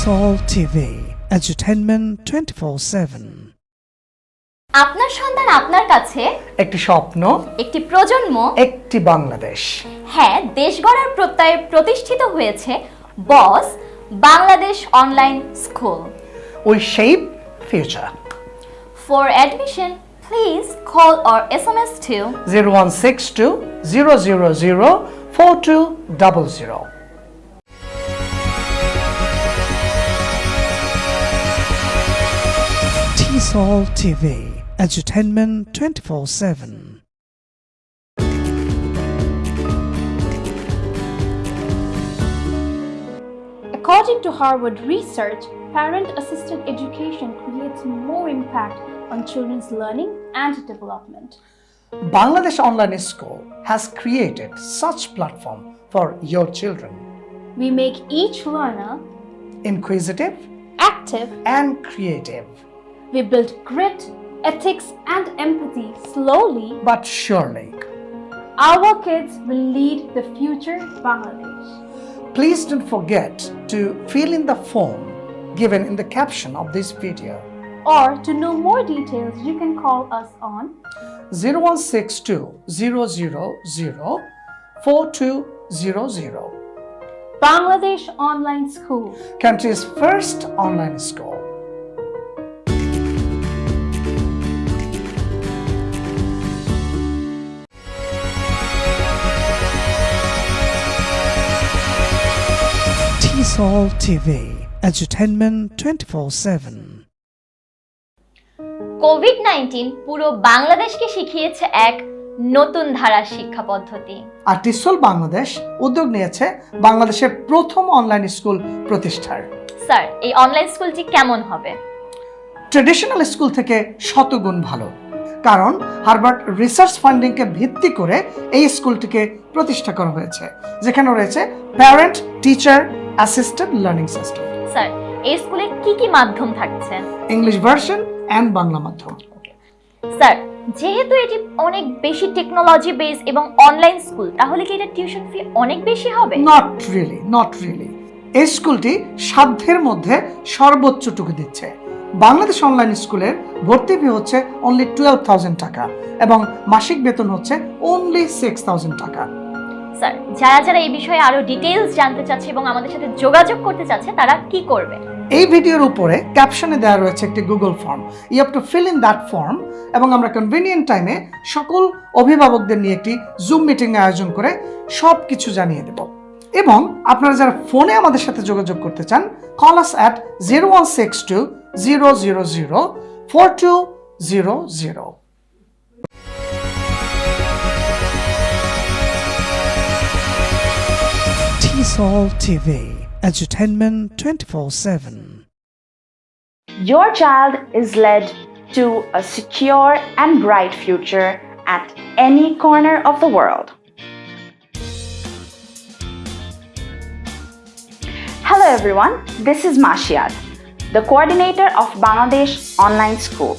TESOL TV, edutainment 24-7. আপনার সন্তান আপনার কাছে? একটি স্বপ্ন একটি প্রজন্ম? একটি বাংলাদেশ। হ্যাঁ দেশ গড়ার প্রত্যয়ে প্রতিষ্ঠিত হয়েছে BOSS Bangladesh online school. We shape future for admission please call or S M S two zero one six two zero zero zero four two double zero TESOL TV, edutainment 24-7. According to Harvard research, parent assisted education creates more impact on children's learning and development. Bangladesh Online School has created such platform for your children. We make each learner Inquisitive active, and creative, we build grit, ethics, and empathy slowly. but surely. Our kids will lead the future Bangladesh. Please don't forget to fill in the form given in the caption of this video. Or to know more details, you can call us on 0162 000 4200. Bangladesh Online School. country's first online school. TESOL TV, edutainment 24-7. COVID nineteen পুরো বাংলাদেশকে শিখিয়েছে এক নতুন ধারার শিক্ষা পদ্ধতি। আর টিসল বাংলাদেশ উদ্যোগ নিয়েছে বাংলাদেশের প্রথম অনলাইন স্কুল প্রতিষ্ঠার। স্যার এই অনলাইন স্কুলটি কেমন হবে? ট্রেডিশনাল স্কুল থেকে শতগুণ ভালো। কারণ হার্ভার্ড রিসার্চ ফান্ডিংকে ভিত্তি করে এই স্কুলটিকে প্রতিষ্ঠা করা হয়েছে যেখানে রয়েছে parent teacher assisted learning system sir এই স্কুলে কি কি মাধ্যম থাকছে? ইংলিশ ভার্সন অ্যান্ড বাংলা মাধ্যম। স্যার যেহেতু এটি অনেক বেশি টেকনোলজি বেস এবং অনলাইন স্কুল তাহলে কি এটা টিউশন ফি অনেক বেশি হবে? নট রিয়েলি নট রিয়েলি এই স্কুলটি সাধ্যের মধ্যে সর্বোচ্চটুকু দিচ্ছে। বাংলাদেশ অনলাইন স্কুলের ভর্তি ফি হচ্ছে অনলি টুয়েলভ থাউজেন্ড টাকা এবং মাসিক বেতন হচ্ছে অনলি সিক্স থাউজেন্ড টাকা। স্যার যারা যারা এই বিষয়ে আরও ডিটেইলস জানতে চাচ্ছে এবং আমাদের সাথে যোগাযোগ করতে চাচ্ছে তারা কি করবে? এই ভিডিওর উপরে ক্যাপশনে দেওয়া রয়েছে একটি Google form you have to fill in that form এবং আমরা কনভিনিয়েন্ট টাইমে সকল অভিভাবকদের নিয়ে একটি জুম মিটিং আয়োজন করে সব কিছু জানিয়ে দেব। এবং আপনারা যারা ফোনে আমাদের সাথে যোগাযোগ করতে চান call us at zero one six two 000 4200. TV, entertainment 24-7. Your child is led to a secure and bright future at any corner of the world. Hello everyone, this is Mashiad the coordinator of Bangladesh Online School.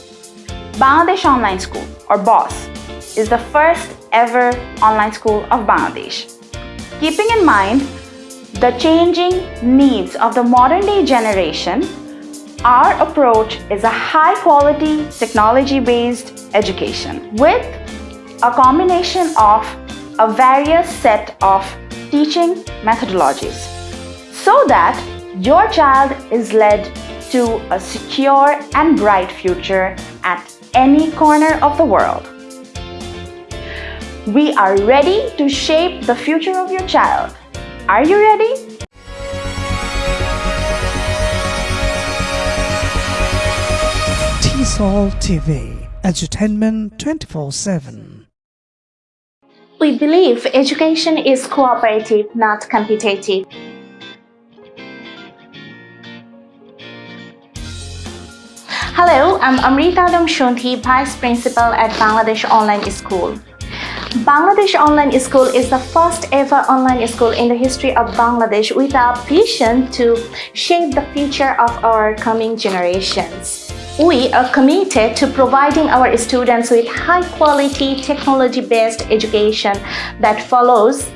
Bangladesh Online School, or BOSS, is the first ever online school of Bangladesh. Keeping in mind the changing needs of the modern day generation, our approach is a high quality technology based education with a combination of a various set of teaching methodologies so that your child is led to a secure and bright future at any corner of the world. We are ready to shape the future of your child. Are you ready? TESOL TV, edutainment 24-7. We believe education is cooperative, not competitive. Hello, I'm Amrita Damshunti, Vice Principal at Bangladesh Online School. Bangladesh Online School is the first ever online school in the history of Bangladesh with a vision to shape the future of our coming generations. We are committed to providing our students with high quality technology based education that follows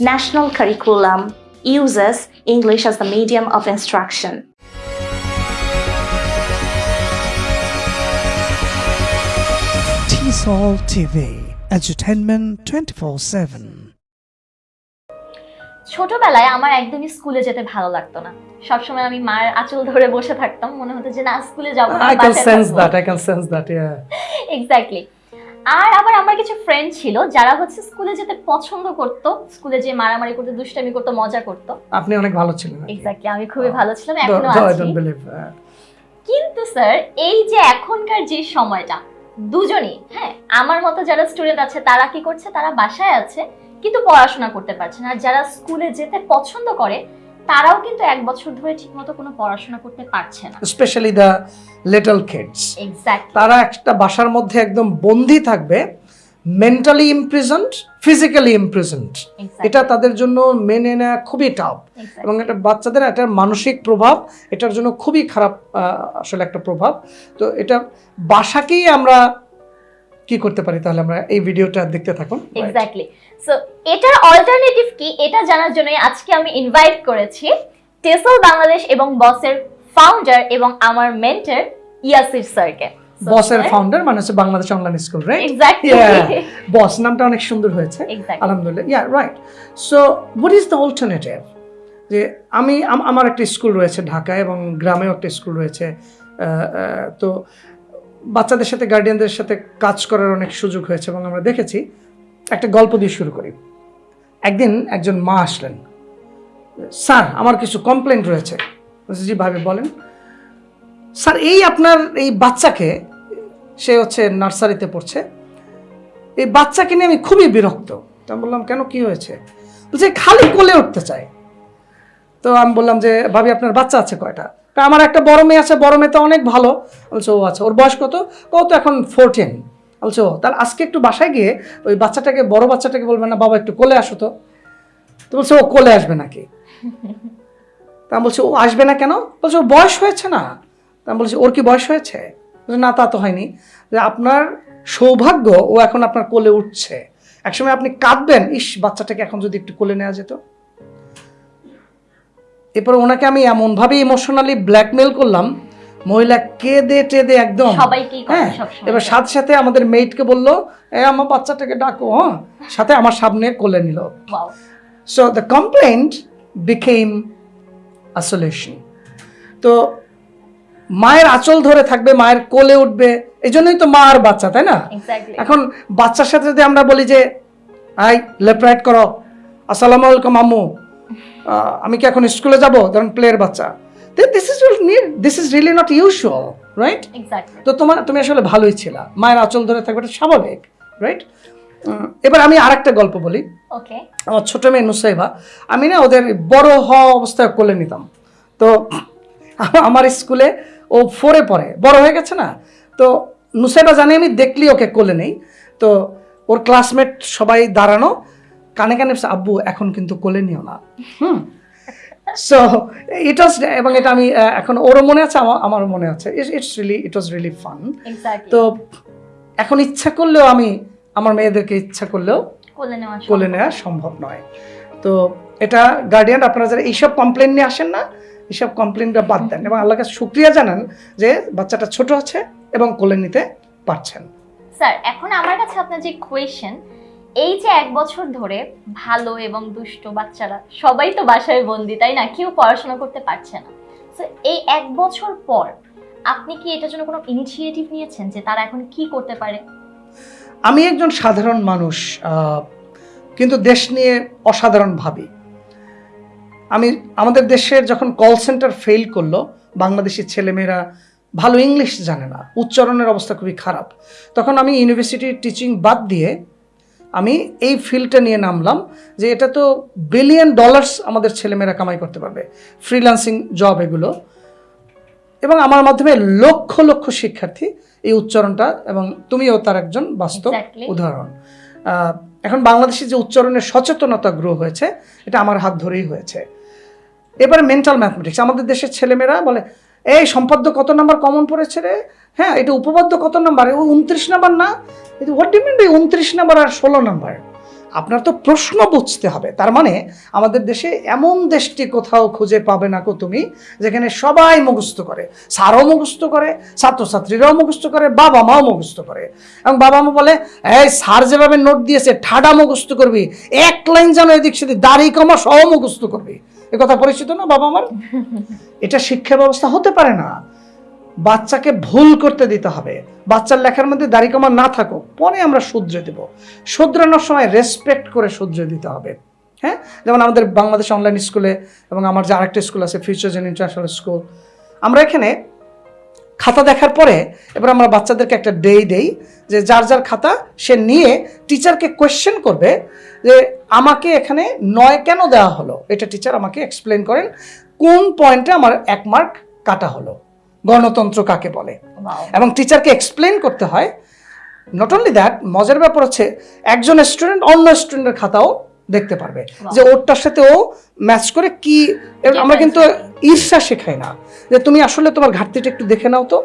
national curriculum, uses English as the medium of instruction. TESOL TV, entertainment 24 7. ছোটবেলায় আমার একদমই স্কুলে যেতে ভালো লাগতো না। সবসময় আমি মায়ের আঁচল ধরে বসে থাকতাম মনে হতো যে না স্কুলে যাব না I can sense that I can sense that yeah exactly আর আবার আমার কিছু ফ্রেন্ড ছিল যারা হচ্ছে স্কুলে যেতে পছন্দ করতো স্কুলে যে মারামারি করতে দুষ্টামি করতো মজা করতো। আপনি অনেক ভালো ছিলেন এক্স্যাক্টলি আমি খুবই ভালো ছিলাম এখনও আছি। কিন্তু স্যার এই যে এখনকার যে সময়টা দুজনই হ্যাঁ আমার মতো যারা স্টুডেন্ট আছে তারা কি করছে? তারা বাসায় আছে কিন্তু পড়াশোনা করতে পারছে না। আর যারা স্কুলে যেতে পছন্দ করে তারাও কিন্তু এক বছর ধরে ঠিকমতো কোনো পড়াশোনা করতে পারছে না। Specially the little kids exactly তারা একটা বাসার মধ্যে একদম বন্দি থাকবে মেন্টালি ইমপ্রিজেন্ট ফিজিক্যালি ইমপ্রিজেন্ট এটা তাদের জন্য মেনে নেওয়া খুবই টাফ এবং এটা বাচ্চাদের একটা মানসিক প্রভাব এটার জন্য খুবই খারাপ আসলে একটা প্রভাব। তো এটা বাসাকেই আমরা কি করতে পারি তাহলে আমরা এই ভিডিওটা দেখতে থাকুন? এক্স্যাক্টলি সো এটার অল্টারনেটিভ কি? এটা জানার জন্য আজকে আমি ইনভাইট করেছি টেসল বাংলাদেশ এবং বসের ফাউন্ডার এবং আমার মেন্টর ইয়াসির স্যারকে বসের ফাউন্ডার মানে হচ্ছে Bangladesh online school right BOSS নামটা অনেক সুন্দর হয়েছে। আলহামদুলিল্লাহ। Yeah right so what is the alternative যে আমি আমার একটা স্কুল রয়েছে ঢাকায় এবং গ্রামেও একটা স্কুল রয়েছে তো বাচ্চাদের সাথে গার্ডিয়ানদের সাথে কাজ করার অনেক সুযোগ হয়েছে এবং আমরা দেখেছি। একটা গল্প দিয়ে শুরু করি। একদিন একজন মা আসলেন। স্যার আমার কিছু কমপ্লেন রয়েছে। জি ভাবে বলেন। স্যার এই আপনার এই বাচ্চাকে সে হচ্ছে নার্সারিতে পড়ছে। এই বাচ্চাকে নিয়ে আমি খুবই বিরক্ত। তো আমি বললাম, কেন কি হয়েছে? বলছে, খালি কোলে উঠতে চায়। তো আমি বললাম যে, ভাবি, আপনার বাচ্চা আছে কয়টা? তা আমার একটা বড় মেয়ে আছে, বড় মেয়ে তো অনেক ভালো। বলছে, ও আচ্ছা ওর বয়স কত? কত এখন ফোরটিন বলছে, ও, তাহলে আজকে একটু বাসায় গিয়ে ওই বাচ্চাটাকে, বড় বাচ্চাটাকে বলবে না, বাবা একটু কোলে আসো তো। তো বলছে, ও কোলে আসবে নাকি? তা বলছি, ও আসবে না কেন? বলছে, ওর বয়স হয়েছে না। তা বলছি, ওর কি বয়স হয়েছে? না তা তো হয়নি। যে আপনার সৌভাগ্য ও এখন আপনার কোলে উঠছে। একসময় আপনি কাঁদবেন ইস বাচ্চাটাকে এখন যদি একটু কোলে নেওয়া যেত। এরপর ওনাকে আমি এমনভাবে ইমোশনালি ব্ল্যাকমেল করলাম মহিলা কেঁদে টেদে একদম। হ্যাঁ এবার সাথে সাথে আমাদের মেইটকে বলল এ আমার বাচ্চাটাকে ডাকো হ্যাঁ? সাথে আমার সামনে কোলে নিল। So the complaint became a solution তো মায়ের আঁচল ধরে থাকবে মায়ের কোলে উঠবে এই জন্যই তো মা আর বাচ্চা তাই না? এখন বাচ্চার সাথে যদি আমরা বলি যে আই লেফট রাইট করো আসসালামু আলাইকুম আম্মু আমি কি এখন স্কুলে যাব? ধরুন প্লেয়ার বাচ্চা। This is this is really not usual right তো তোমার তুমি আসলে ভালোই ছিলা। মায়ের আঁচল ধরে থাকবে এটা স্বাভাবিক রাইট এবার আমি আরেকটা গল্প বলি. আমার ছোট মেয়ে নুসাইবা আমি না ওদের বড় হওয়া অবস্থায় কোলে নিতাম। তো আমার স্কুলে ও ফোরে পড়ে বড় হয়ে গেছে না? তো নুসাইবা জানি আমি দেখলি ওকে কোলে নেই। তো ওর ক্লাসমেট সবাই দাঁড়ানো কানে কানে আব্বু এখন কিন্তু কোলে নিও না। হুম। সো ইট ওয়াজ এবং এটা আমি এখন ওরও মনে আছে আমার আমারও মনে আছে। It's really it was really fun তো এখন ইচ্ছা করলেও আমি আমার মেয়েদেরকে ইচ্ছা করলেও কোলে। নেওয়া সম্ভব নয়। তো এটা গার্ডিয়ান আপনারা যারা এইসব কমপ্লেন নিয়ে আসেন না এইসব কমপ্লেনটা বাদ দেন এবং আল্লাহকে শুক্রিয়া জানান যে বাচ্চাটা ছোট আছে এবং কোলে নিতে পারছেন। স্যার এখন আমার কাছে আপনার যে কোয়েশ্চেন এই যে এক বছর ধরে ভালো এবং দুষ্ট বাচ্চারা সবাই তো বাসায় বন্দি তাই না? কেউ পড়াশোনা করতে পারছে না। তো এই এক বছর পর আপনি কি এটার জন্য কোনো ইনিশিয়েটিভ নিয়েছেন যে তারা এখন কি করতে পারে? আমি একজন সাধারণ মানুষ কিন্তু দেশ নিয়ে অসাধারণ ভাবি। আমি আমাদের দেশের যখন কল সেন্টার ফেল করল বাংলাদেশি ছেলেমেয়েরা ভালো ইংলিশ জানে না উচ্চারণের অবস্থা খুবই খারাপ। তখন আমি ইউনিভার্সিটির টিচিং বাদ দিয়ে আমি এই ফিল্ডটা নিয়ে নামলাম যে এটা তো বিলিয়ন ডলার্স আমাদের ছেলেমেয়েরা কামাই করতে পারবে ফ্রিল্যান্সিং জব এগুলো। এবং আমার মাধ্যমে লক্ষ লক্ষ শিক্ষার্থী এই উচ্চারণটা এবং তুমিও তার একজন বাস্তব উদাহরণ। এখন বাংলাদেশে যে উচ্চারণের সচেতনতা গ্রো হয়েছে এটা আমার হাত ধরেই হয়েছে। এবারে মেন্টাল ম্যাথমেটিক্স আমাদের দেশের ছেলেমেয়েরা বলে, এই সম্পাদ্য কত নাম্বার কমন পড়েছে রে? হ্যাঁ এটা উপপাদ্য কত নাম্বার? ও উনত্রিশ নাম্বার না? হোয়াট ডু মিন উনত্রিশ নাম্বার আর ষোলো নাম্বার? আপনার তো প্রশ্ন বুঝতে হবে। তার মানে আমাদের দেশে এমন দেশটি কোথাও খুঁজে পাবে না কো তুমি, যেখানে সবাই মুখস্থ করে। স্যারও মুখস্থ করে, ছাত্রছাত্রীরাও মুখস্থ করে বাবা মাও মুখস্থ করে। এবং বাবা মা বলে, এই স্যার যেভাবে নোট দিয়েছে, ঠাডা মুখস্থ করবি, এক লাইন যেন এদিক সেদিক, দাড়ি কমা, সহ মুখস্থ করবি। এ কথা পরিচিত না বাবা আমার এটা শিক্ষা ব্যবস্থা হতে পারে না। বাচ্চাকে ভুল করতে দিতে হবে। বাচ্চার লেখার মধ্যে দাড়ি কমা না থাকুক, পরে আমরা শুধরে দেব। শুধরানোর সময় রেসপেক্ট করে শুধরে দিতে হবে। হ্যাঁ? যেমন আমাদের বাংলাদেশ অনলাইন স্কুলে এবং আমার যে আরেকটা স্কুল আছে ফিউচার ইন্টারন্যাশনাল স্কুল আমরা এখানে খাতা দেখার পরে এবার আমরা বাচ্চাদেরকে একটা ডে দেই যে যার যার খাতা সে নিয়ে টিচারকে কোয়েশ্চেন করবে যে আমাকে এখানে নয় কেন দেওয়া হলো? এটা টিচার আমাকে এক্সপ্লেন করেন কোন পয়েন্টে আমার এক মার্ক কাটা হলো। গণতন্ত্র কাকে বলে? এবং টিচারকে এক্সপ্লেন করতে হয় নট অনলি দ্যাট মজার ব্যাপার হচ্ছে একজন স্টুডেন্ট অন্য স্টুডেন্টের খাতাও দেখতে পারবে। যে ওরটার সাথে ও ম্যাচ করে কি আমরা কিন্তু ঈর্ষা শেখাই না। যে তুমি আসলে তোমার ঘাটতিটা একটু দেখে নাও তো।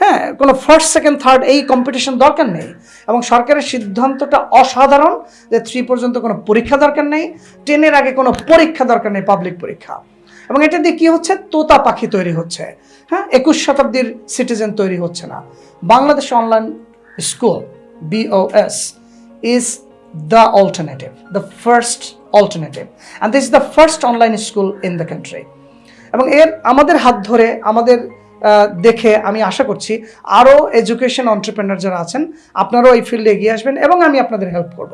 হ্যাঁ কোনো ফার্স্ট সেকেন্ড থার্ড এই কম্পিটিশন দরকার নেই। এবং সরকারের সিদ্ধান্তটা অসাধারণ যে থ্রি পর্যন্ত কোনো পরীক্ষা দরকার নেই টেনের আগে কোনো পরীক্ষা দরকার নেই পাবলিক পরীক্ষা। এবং এটা দিয়ে কি হচ্ছে? তোতা পাখি তৈরি হচ্ছে। হ্যাঁ একুশ শতাব্দীর সিটিজেন তৈরি হচ্ছে না। Bangladesh online school BOS is the alternative the first alternative and this is the first online school in the country এবং এর আমাদের হাত ধরে আমাদের দেখে আমি আশা করছি আরও এডুকেশন অন্টারপ্রেনার যারা আছেন আপনারাও এই ফিল্ডে এগিয়ে আসবেন এবং আমি আপনাদের হেল্প করব।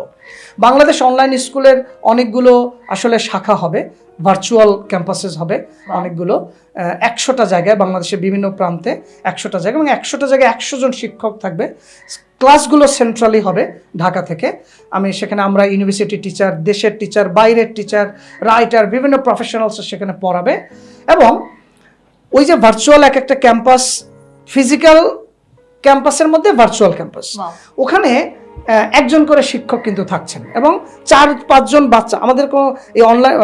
বাংলাদেশ অনলাইন স্কুলের অনেকগুলো আসলে শাখা হবে ভার্চুয়াল ক্যাম্পাসেস হবে অনেকগুলো একশোটা জায়গায় বাংলাদেশের বিভিন্ন প্রান্তে একশোটা জায়গায় এবং একশোটা জায়গায় একশো জন শিক্ষক থাকবে। ক্লাসগুলো সেন্ট্রালি হবে ঢাকা থেকে। আমি সেখানে আমরা ইউনিভার্সিটি টিচার দেশের টিচার বাইরের টিচার রাইটার বিভিন্ন প্রফেশনালস সেখানে পড়াবে এবং ওই যে ভার্চুয়াল এক একটা ক্যাম্পাস ফিজিক্যাল ক্যাম্পাসের মধ্যে ভার্চুয়াল ক্যাম্পাস ওখানে একজন করে শিক্ষক কিন্তু থাকছেন এবং চার পাঁচজন বাচ্চা। আমাদের কোনো এই অনলাইন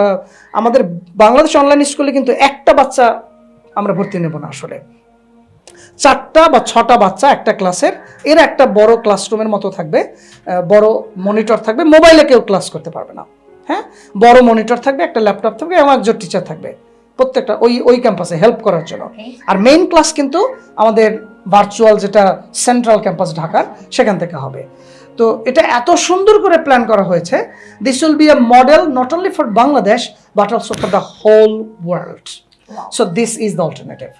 আমাদের বাংলাদেশ অনলাইন স্কুলে কিন্তু একটা বাচ্চা আমরা ভর্তি নেব না আসলে। চারটা বা ছটা বাচ্চা একটা ক্লাসের এর একটা বড় ক্লাসরুমের মতো থাকবে বড় মনিটর থাকবে মোবাইলে কেউ ক্লাস করতে পারবে না। হ্যাঁ? বড় মনিটর থাকবে একটা ল্যাপটপ থাকবে এবং একজন টিচার থাকবে। প্রত্যেকটা ওই ওই ক্যাম্পাসে হেল্প করার জন্য। আর মেইন ক্লাস কিন্তু আমাদের ভার্চুয়াল যেটা সেন্ট্রাল ক্যাম্পাস ঢাকার সেখান থেকে হবে। তো এটা এত সুন্দর করে প্ল্যান করা হয়েছে this will be a model not only for Bangladesh but also for the whole world so this is the alternative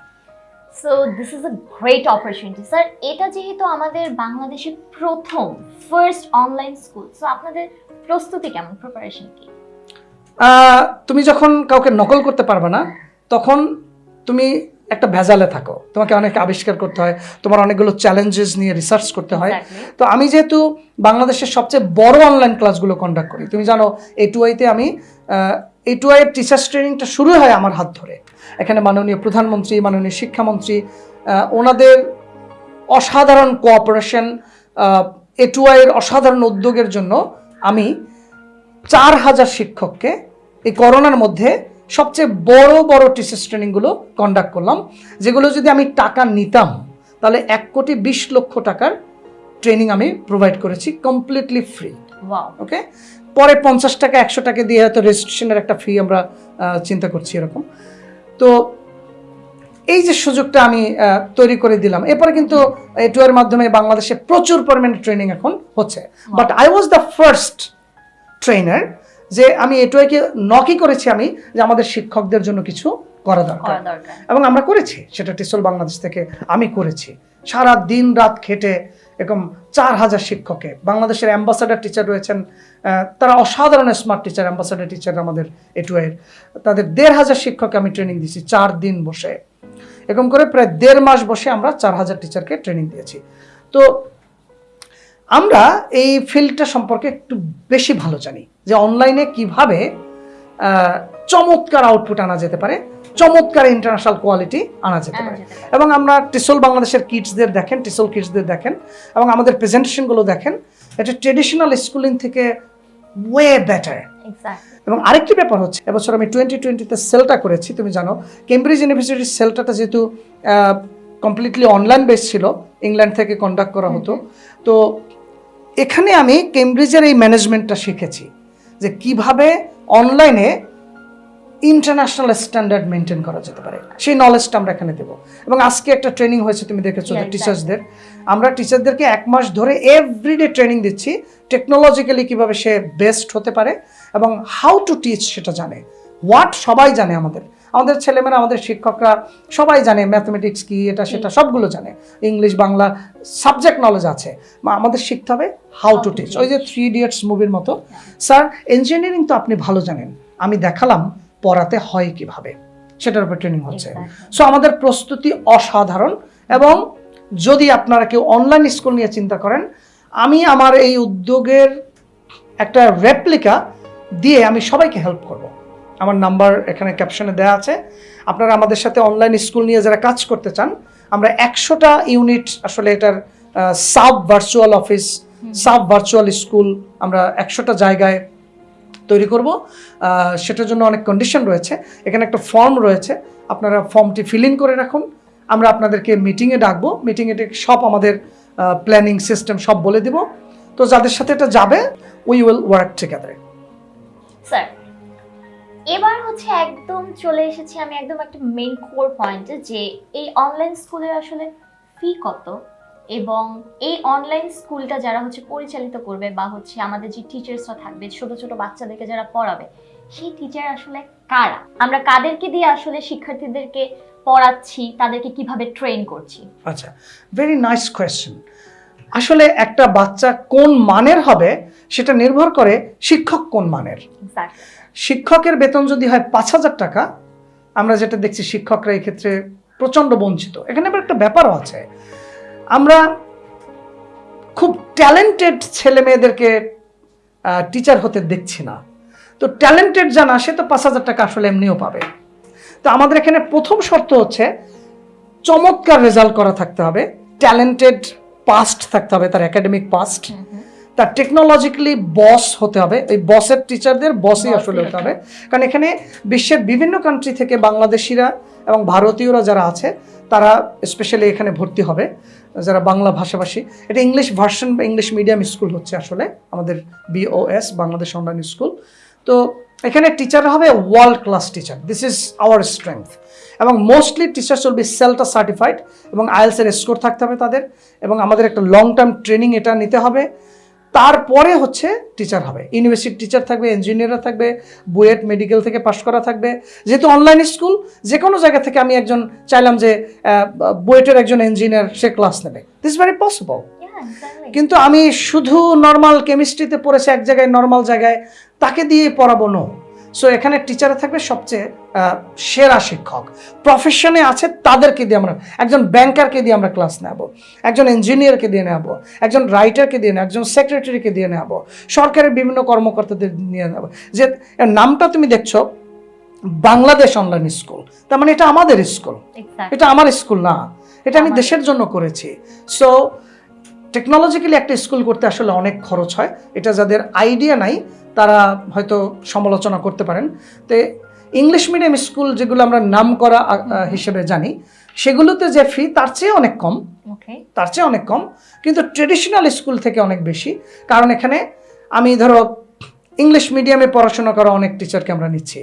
so this is a great opportunity sir এটা যেহেতু আমাদের বাংলাদেশের প্রথম ফার্স্ট অনলাইন স্কুল সো আপনাদের প্রস্তুতি কেমন? Preparation কি? তুমি যখন কাউকে নকল করতে পারবে না তখন তুমি একটা ভেজালে থাকো। তোমাকে অনেক আবিষ্কার করতে হয় তোমার অনেকগুলো চ্যালেঞ্জেস নিয়ে রিসার্চ করতে হয়। তো আমি যেহেতু বাংলাদেশের সবচেয়ে বড় অনলাইন ক্লাসগুলো কন্ডাক্ট করি তুমি জানো এ টু আইতে আমি এ টু আইয়ের টিচার্স ট্রেনিংটা শুরু হয় আমার হাত ধরে। এখানে মাননীয় প্রধানমন্ত্রী মাননীয় শিক্ষামন্ত্রী ওনাদের অসাধারণ কোঅপারেশন এ টু আইয়ের অসাধারণ উদ্যোগের জন্য আমি চার হাজার শিক্ষককে এই করোনার মধ্যে সবচেয়ে বড় বড় টিচার্স ট্রেনিংগুলো কন্ডাক্ট করলাম যেগুলো যদি আমি টাকা নিতাম তাহলে এক কোটি বিশ লক্ষ টাকার ট্রেনিং আমি প্রোভাইড করেছি কমপ্লিটলি ফ্রি ওকে পরে পঞ্চাশ টাকা একশো টাকা দিয়ে হয়তো রেজিস্ট্রেশনের একটা ফি আমরা চিন্তা করছি এরকম। তো এই যে সুযোগটা আমি তৈরি করে দিলাম এরপরে কিন্তু এটুয়ার মাধ্যমে বাংলাদেশে প্রচুর পরিমাণে ট্রেনিং এখন হচ্ছে। But I was the first trainer যে আমি এটুয়াকে নকই করেছি আমি যে আমাদের শিক্ষকদের জন্য কিছু করা দরকার। এবং আমরা করেছি সেটা টিসল বাংলাদেশ থেকে আমি করেছি। সারা দিন রাত খেটে এরকম চার হাজার শিক্ষককে বাংলাদেশের অ্যাম্বাসাডার টিচার রয়েছেন তারা অসাধারণ স্মার্ট টিচার অ্যাম্বাসাডার টিচার আমাদের এটুয়ের তাদের দেড় হাজার শিক্ষককে আমি ট্রেনিং দিয়েছি চার দিন বসে। এরকম করে প্রায় দেড় মাস বসে আমরা চার হাজার টিচারকে ট্রেনিং দিয়েছি। তো আমরা এই ফিল্ডটা সম্পর্কে একটু বেশি ভালো জানি যে অনলাইনে কীভাবে চমৎকার আউটপুট আনা যেতে পারে চমৎকার ইন্টারন্যাশনাল কোয়ালিটি আনা যেতে পারে। এবং আমরা টিসল বাংলাদেশের কিডসদের দেখেন টিসল কিডসদের দেখেন এবং আমাদের প্রেজেন্টেশনগুলো দেখেন এটা ট্রেডিশনাল স্কুলিং থেকে ওয়ে বেটার এবং আরেকটি ব্যাপার হচ্ছে এবছর আমি টোয়েন্টি টোয়েন্টিতে সেলটা করেছি তুমি জানো কেমব্রিজ ইউনিভার্সিটির সেলটাটা যেহেতু কমপ্লিটলি অনলাইন বেস ছিল ইংল্যান্ড থেকে কন্ডাক্ট করা হতো তো এখানে আমি কেমব্রিজের এই ম্যানেজমেন্টটা শিখেছি যে কীভাবে অনলাইনে ইন্টারন্যাশনাল স্ট্যান্ডার্ড মেনটেন করা যেতে পারে। সেই নলেজটা আমরা এখানে দেবো। এবং আজকে একটা ট্রেনিং হয়েছে তুমি দেখেছ টিচার্সদের আমরা টিচারদেরকে এক মাস ধরে এভরিডে ট্রেনিং দিচ্ছি টেকনোলজিক্যালি কীভাবে সে বেস্ট হতে পারে এবং হাউ টু টিচ সেটা জানে। হোয়াট সবাই জানে আমাদের। আমাদের ছেলেমেয়েরা আমাদের শিক্ষকরা সবাই জানে ম্যাথমেটিক্স কি এটা সেটা সবগুলো জানে। ইংলিশ বাংলা সাবজেক্ট নলেজ আছে। বা আমাদের শিখতে হবে হাউ টু টিচ ওই যে থ্রি ইডিয়টস মুভির মতো। স্যার ইঞ্জিনিয়ারিং তো আপনি ভালো জানেন। আমি দেখালাম পড়াতে হয় কীভাবে। সেটার উপর ট্রেনিং হচ্ছে। সো আমাদের প্রস্তুতি অসাধারণ এবং যদি আপনারা কেউ অনলাইন স্কুল নিয়ে চিন্তা করেন আমি আমার এই উদ্যোগের একটা রেপ্লিকা দিয়ে আমি সবাইকে হেল্প করব। আমার নাম্বার এখানে ক্যাপশনে দেওয়া আছে। আপনারা আমাদের সাথে অনলাইন স্কুল নিয়ে যারা কাজ করতে চান আমরা একশোটা ইউনিট আসলে এটার sub virtual office sub virtual school আমরা একশোটা জায়গায় তৈরি করব। সেটার জন্য অনেক কন্ডিশন রয়েছে। এখানে একটা ফর্ম রয়েছে। আপনারা ফর্মটি ফিল ইন করে রাখুন। আমরা আপনাদেরকে মিটিংয়ে ডাকবো। মিটিংয়ে ডেকে সব আমাদের প্ল্যানিং সিস্টেম সব বলে দিব। তো যাদের সাথে এটা যাবে we will work together sir এবার হচ্ছে একদম চলে এসেছি আমি একদম একটা মেইন কোর পয়েন্টে যে এই অনলাইন স্কুলের আসলে ফি কত এবং এই অনলাইন স্কুলটা যারা হচ্ছে পরিচালিত করবে বা হচ্ছে আমাদের যে টিচার্সরা থাকবে ছোট ছোট বাচ্চাদেরকে যারা পড়াবে সেই টিচার আসলে কারা? আমরা কাদেরকে দিয়ে আসলে শিক্ষার্থীদেরকে পড়াচ্ছি তাদেরকে কীভাবে ট্রেন করছি? আচ্ছা ভেরি নাইস কোয়েশ্চেন আসলে একটা বাচ্চা কোন মানের হবে সেটা নির্ভর করে শিক্ষক কোন মানের. শিক্ষকের বেতন যদি হয় পাঁচ হাজার টাকা, আমরা যেটা দেখছি শিক্ষকরা এই ক্ষেত্রে প্রচণ্ড বঞ্চিত। এখানে আবার একটা ব্যাপারও আছে। আমরা খুব ট্যালেন্টেড ছেলে মেয়েদেরকে টিচার হতে দেখছি না। তো ট্যালেন্টেড জানা সে তো পাঁচ হাজার টাকা আসলে এমনিও পাবে। তো আমাদের এখানে প্রথম শর্ত হচ্ছে চমৎকার রেজাল্ট করা থাকতে হবে। ট্যালেন্টেড পাস্ট থাকতে হবে, তার একাডেমিক পাস্ট তার টেকনোলজিক্যালি বস হতে হবে। এই বসের টিচারদের বসই আসলে হতে হবে। কারণ এখানে বিশ্বের বিভিন্ন কান্ট্রি থেকে বাংলাদেশিরা এবং ভারতীয়রা যারা আছে তারা স্পেশালি এখানে ভর্তি হবে। যারা বাংলা ভাষাভাষী এটা ইংলিশ ভার্সন বা ইংলিশ মিডিয়াম স্কুল হচ্ছে আসলে আমাদের বিওএস বাংলাদেশ অনলাইন স্কুল তো এখানে টিচার হবে world class teacher this is our strength এবং mostly teachers will be CELTA certified এবং আইএলসের স্কোর থাকতে হবে তাদের। এবং আমাদের একটা লং টার্ম ট্রেনিং এটা নিতে হবে। তারপরে হচ্ছে টিচার হবে। ইউনিভার্সিটি টিচার থাকবে ইঞ্জিনিয়াররা থাকবে বুয়েট মেডিকেল থেকে পাশ করা থাকবে। যেহেতু অনলাইন স্কুল যে কোনো জায়গা থেকে আমি একজন চাইলাম যে বুয়েটের একজন ইঞ্জিনিয়ার সে ক্লাস নেবে। দিস ভেরি পসিবল কিন্তু আমি শুধু নর্মাল কেমিস্ট্রিতে পড়েছি এক জায়গায় নর্মাল জায়গায় তাকে দিয়ে পড়াবো নো সো এখানে টিচারে থাকবে সবচেয়ে সেরা শিক্ষক। প্রফেশনে আছে তাদেরকে দিয়ে আমরা একজন ব্যাংকারকে দিয়ে আমরা ক্লাস নেব একজন ইঞ্জিনিয়ারকে দিয়ে নেব একজন রাইটারকে দিয়ে নেব একজন সেক্রেটারিকে দিয়ে নেব সরকারের বিভিন্ন কর্মকর্তাদের নিয়ে নেব। যে নামটা তুমি দেখছ বাংলাদেশ অনলাইন স্কুল তার মানে এটা আমাদের স্কুল এটা আমার স্কুল না। এটা আমি দেশের জন্য করেছি। সো টেকনোলজিক্যালি একটা স্কুল করতে আসলে অনেক খরচ হয়। এটা যাদের আইডিয়া নাই তারা হয়তো সমালোচনা করতে পারেন। তো ইংলিশ মিডিয়াম স্কুল যেগুলো আমরা নাম করা হিসেবে জানি সেগুলোতে যে ফি তার চেয়ে অনেক কম। তার চেয়ে অনেক কম। কিন্তু ট্রেডিশনাল স্কুল থেকে অনেক বেশি। কারণ এখানে আমি ধরো ইংলিশ মিডিয়ামে পড়াশোনা করা অনেক টিচারকে আমরা নিচ্ছি।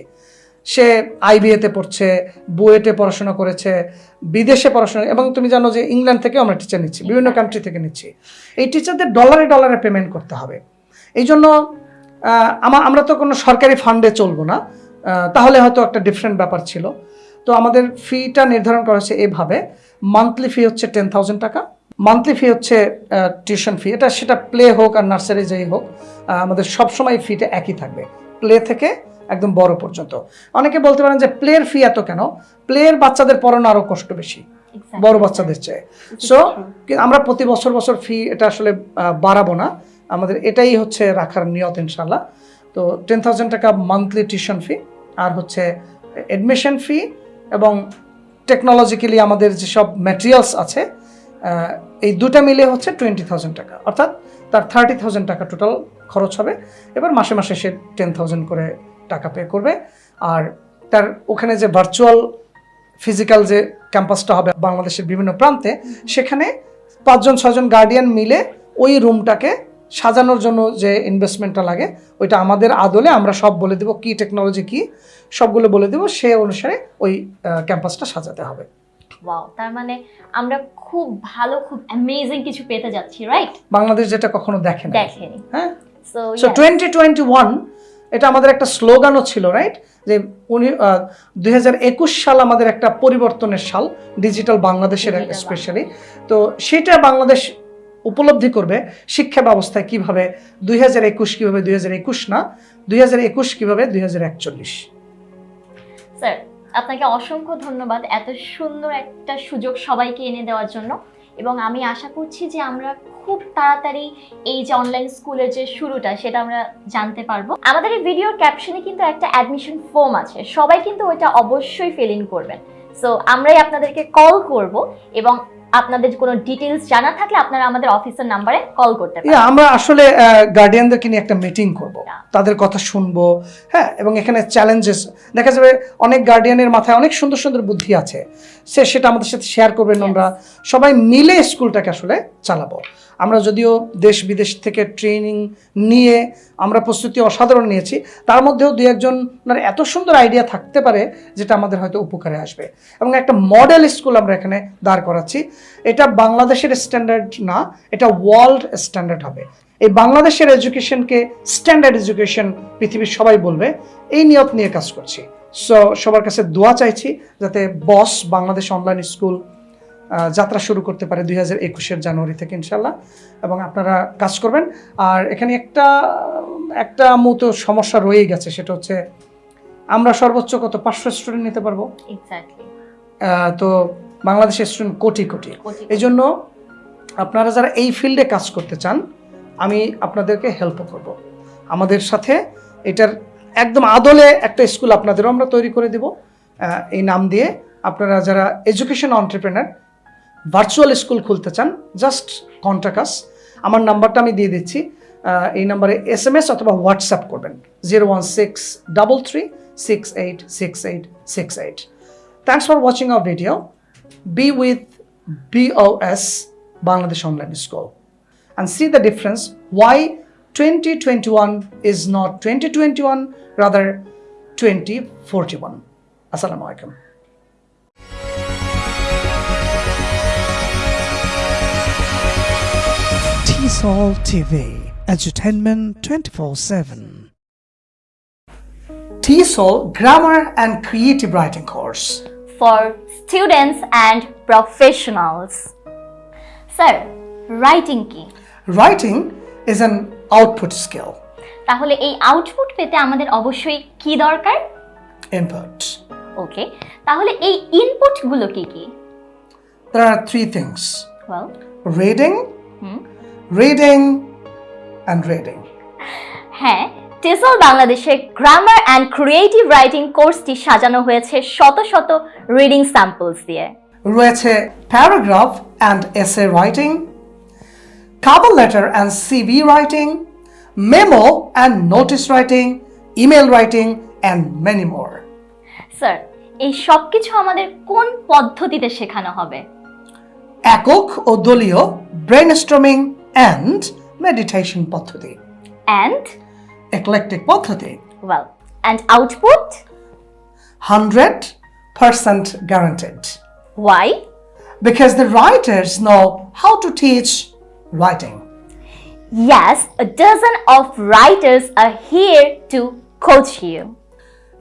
সে আইবিএতে পড়ছে বুয়েটে পড়াশোনা করেছে বিদেশে পড়াশোনা এবং তুমি জানো যে ইংল্যান্ড থেকেও আমরা টিচার নিচ্ছি বিভিন্ন কান্ট্রি থেকে নিচ্ছি। এই টিচারদের ডলারে ডলারে পেমেন্ট করতে হবে। এই জন্য আহ, আমা- আমরা তো কোনো সরকারি ফান্ডে চলবো না। তাহলে হয়তো একটা ডিফারেন্ট ব্যাপার ছিল। তো আমাদের ফিটা নির্ধারণ করা হয়েছে এভাবে। মান্থলি ফি হচ্ছে টেন থাউজেন্ড টাকা। মান্থলি ফি হচ্ছে টিউশন ফি এটা সেটা প্লে হোক আর নার্সারি যেই হোক আমাদের সবসময় ফিটা একই থাকবে। প্লে থেকে একদম বড় পর্যন্ত। অনেকে বলতে পারেন যে প্লের ফি এত কেন? প্লের বাচ্চাদের পড়ানো আরও কষ্ট বেশি. বড় বাচ্চাদের চেয়ে। সো আমরা প্রতি বছর বছর ফি এটা আসলে বাড়াবো না। আমাদের এটাই হচ্ছে রাখার নিয়ত ইনশাল্লাহ তো টেন থাউজেন্ড টাকা মান্থলি টিউশন ফি আর হচ্ছে অ্যাডমিশন ফি এবং টেকনোলজিক্যালি আমাদের যেসব ম্যাটেরিয়ালস আছে এই দুটা মিলে হচ্ছে টোয়েন্টি থাউজেন্ড টাকা। অর্থাৎ তার থার্টি থাউজেন্ড টাকা টোটাল খরচ হবে। এবার মাসে মাসে সে টেন থাউজেন্ড করে টাকা পে করবে। আর তার ওখানে যে ভার্চুয়াল ফিজিক্যাল যে ক্যাম্পাসটা হবে বাংলাদেশের বিভিন্ন প্রান্তে সেখানে পাঁচজন ছজন গার্ডিয়ান মিলে ওই রুমটাকে সাজানোর জন্য যে ইনভেস্টমেন্টটা লাগে ওইটা আমাদের আদলে আমরা সব বলে দেবো কি টেকনোলজি কি সবগুলো বলে দেবো সে অনুসারে ওই ক্যাম্পাসটা সাজাতে হবে। ওয়াও তার মানে আমরা খুব ভালো খুব অ্যামেজিং কিছু পেতে যাচ্ছি রাইট বাংলাদেশ যেটা কখনো দেখে না দেখেনি। হ্যাঁ? So so twenty twenty one এটা আমাদের একটা স্লোগানও ছিল রাইট যে উনি দুই সাল আমাদের একটা পরিবর্তনের সাল ডিজিটাল বাংলাদেশের স্পেশালি তো সেটা বাংলাদেশ উপলব্ধি করবে শিক্ষা ব্যবস্থায় কীভাবে দুই হাজার একুশ কীভাবে দুই হাজার একুশ না দুই হাজার একুশ কীভাবে দুই হাজার একচল্লিশ। স্যার আপনাকে অসংখ্য ধন্যবাদ এত সুন্দর একটা সুযোগ সবাইকে এনে দেওয়ার জন্য। এবং আমি আশা করছি যে আমরা খুব তাড়াতাড়ি এই যে অনলাইন স্কুলের যে শুরুটা, সেটা আমরা জানতে পারব। আমাদের এই ভিডিওর ক্যাপশনে কিন্তু একটা অ্যাডমিশন ফর্ম আছে। সবাই কিন্তু ওইটা অবশ্যই ফিল ইন করবেন। সো আমরাই আপনাদেরকে কল করব এবং আপনাদের কোনো ডিটেইলস জানা থাকলে আপনারা আমাদের অফিসের নাম্বারে কল করতে পারেন। আমরা আসলে গার্ডিয়ানদেরকে নিয়ে একটা মিটিং করব। তাদের কথা শুনব হ্যাঁ এবং এখানে চ্যালেঞ্জেস দেখা যাবে অনেক গার্ডিয়ানের মাথায় অনেক সুন্দর সুন্দর বুদ্ধি আছে। সে সেটা আমাদের সাথে শেয়ার করবেন আমরা। সবাই মিলে স্কুলটাকে আসলে চালাবো। আমরা যদিও দেশ বিদেশ থেকে ট্রেনিং নিয়ে আমরা প্রস্তুতি অসাধারণ নিয়েছি, তার মধ্যেও দু একজনের এত সুন্দর আইডিয়া থাকতে পারে যেটা আমাদের হয়তো উপকারে আসবে। এবং একটা মডেল স্কুল আমরা এখানে দাঁড় করাচ্ছি। এটা বাংলাদেশের স্ট্যান্ডার্ড না, এটা ওয়ার্ল্ড স্ট্যান্ডার্ড হবে। এই বাংলাদেশের এডুকেশনকে স্ট্যান্ডার্ড এডুকেশন পৃথিবীর সবাই বলবে, এই নিয়ত নিয়ে কাজ করছি। সো সবার কাছে দোয়া চাইছি যাতে বস বাংলাদেশ অনলাইন স্কুল যাত্রা শুরু করতে পারে দুই হাজার একুশের জানুয়ারি থেকে ইনশাল্লাহ এবং আপনারা কাজ করবেন। আর এখানে একটা একটা মতো সমস্যা রয়েই গেছে সেটা হচ্ছে আমরা সর্বোচ্চ কত? পাঁচশো স্টুডেন্ট নিতে পারব। তো বাংলাদেশের স্টুডেন্ট কোটি কোটি। এই জন্য আপনারা যারা এই ফিল্ডে কাজ করতে চান আমি আপনাদেরকে হেল্প করব। আমাদের সাথে এটার একদম আদলে একটা স্কুল আপনাদেরও আমরা তৈরি করে দেব। এই নাম দিয়ে আপনারা যারা এডুকেশন অন্টারপ্রেনার ভার্চুয়াল স্কুল খুলতে চান জাস্ট কন্ট্যাক্টাস আমার নাম্বারটা আমি দিয়ে দিচ্ছি। এই নাম্বারে এস এম এস অথবা হোয়াটসঅ্যাপ করবেন। Zero one six double three six eight six eight six eight thanks for watching our video be with B O S Bangladesh online school and the difference why twenty twenty one is not twenty twenty one rather twenty forty one আসসালামু আলাইকুম TESOL TV, edutainment 24 7. TESOL Grammar and Creative Writing course. for students and professionals. Sir writing কি Writing is an output skill, তাহলে এই output পেতে আমাদের অবশ্যই কি দরকার input. ওকে তাহলে এই ইনপুটগুলো কি কি There are three things well reading, Reading, and reading. হ্যাঁ টেসল বাংলাদেশে গ্রামার অ্যান্ড ক্রিয়েটিভ রাইটিং কোর্সটি সাজানো হয়েছে শত শত রিডিং স্যাম্পলস দিয়ে রয়েছে paragraph and essay writing cover letter and CV writing, memo and notice writing, email writing, and many more. Sir এই সব কিছু আমাদের কোন পদ্ধতিতে শেখানো হবে একক ও দলীয় ব্রেনস্টর্মিং অ্যান্ড মেডিটেশন পদ্ধতি অ্যান্ড eclectic পদ্ধতি well and output hundred percent guaranteed why because the writers know how to teach writing. Yes, a dozen of writers are here to coach you.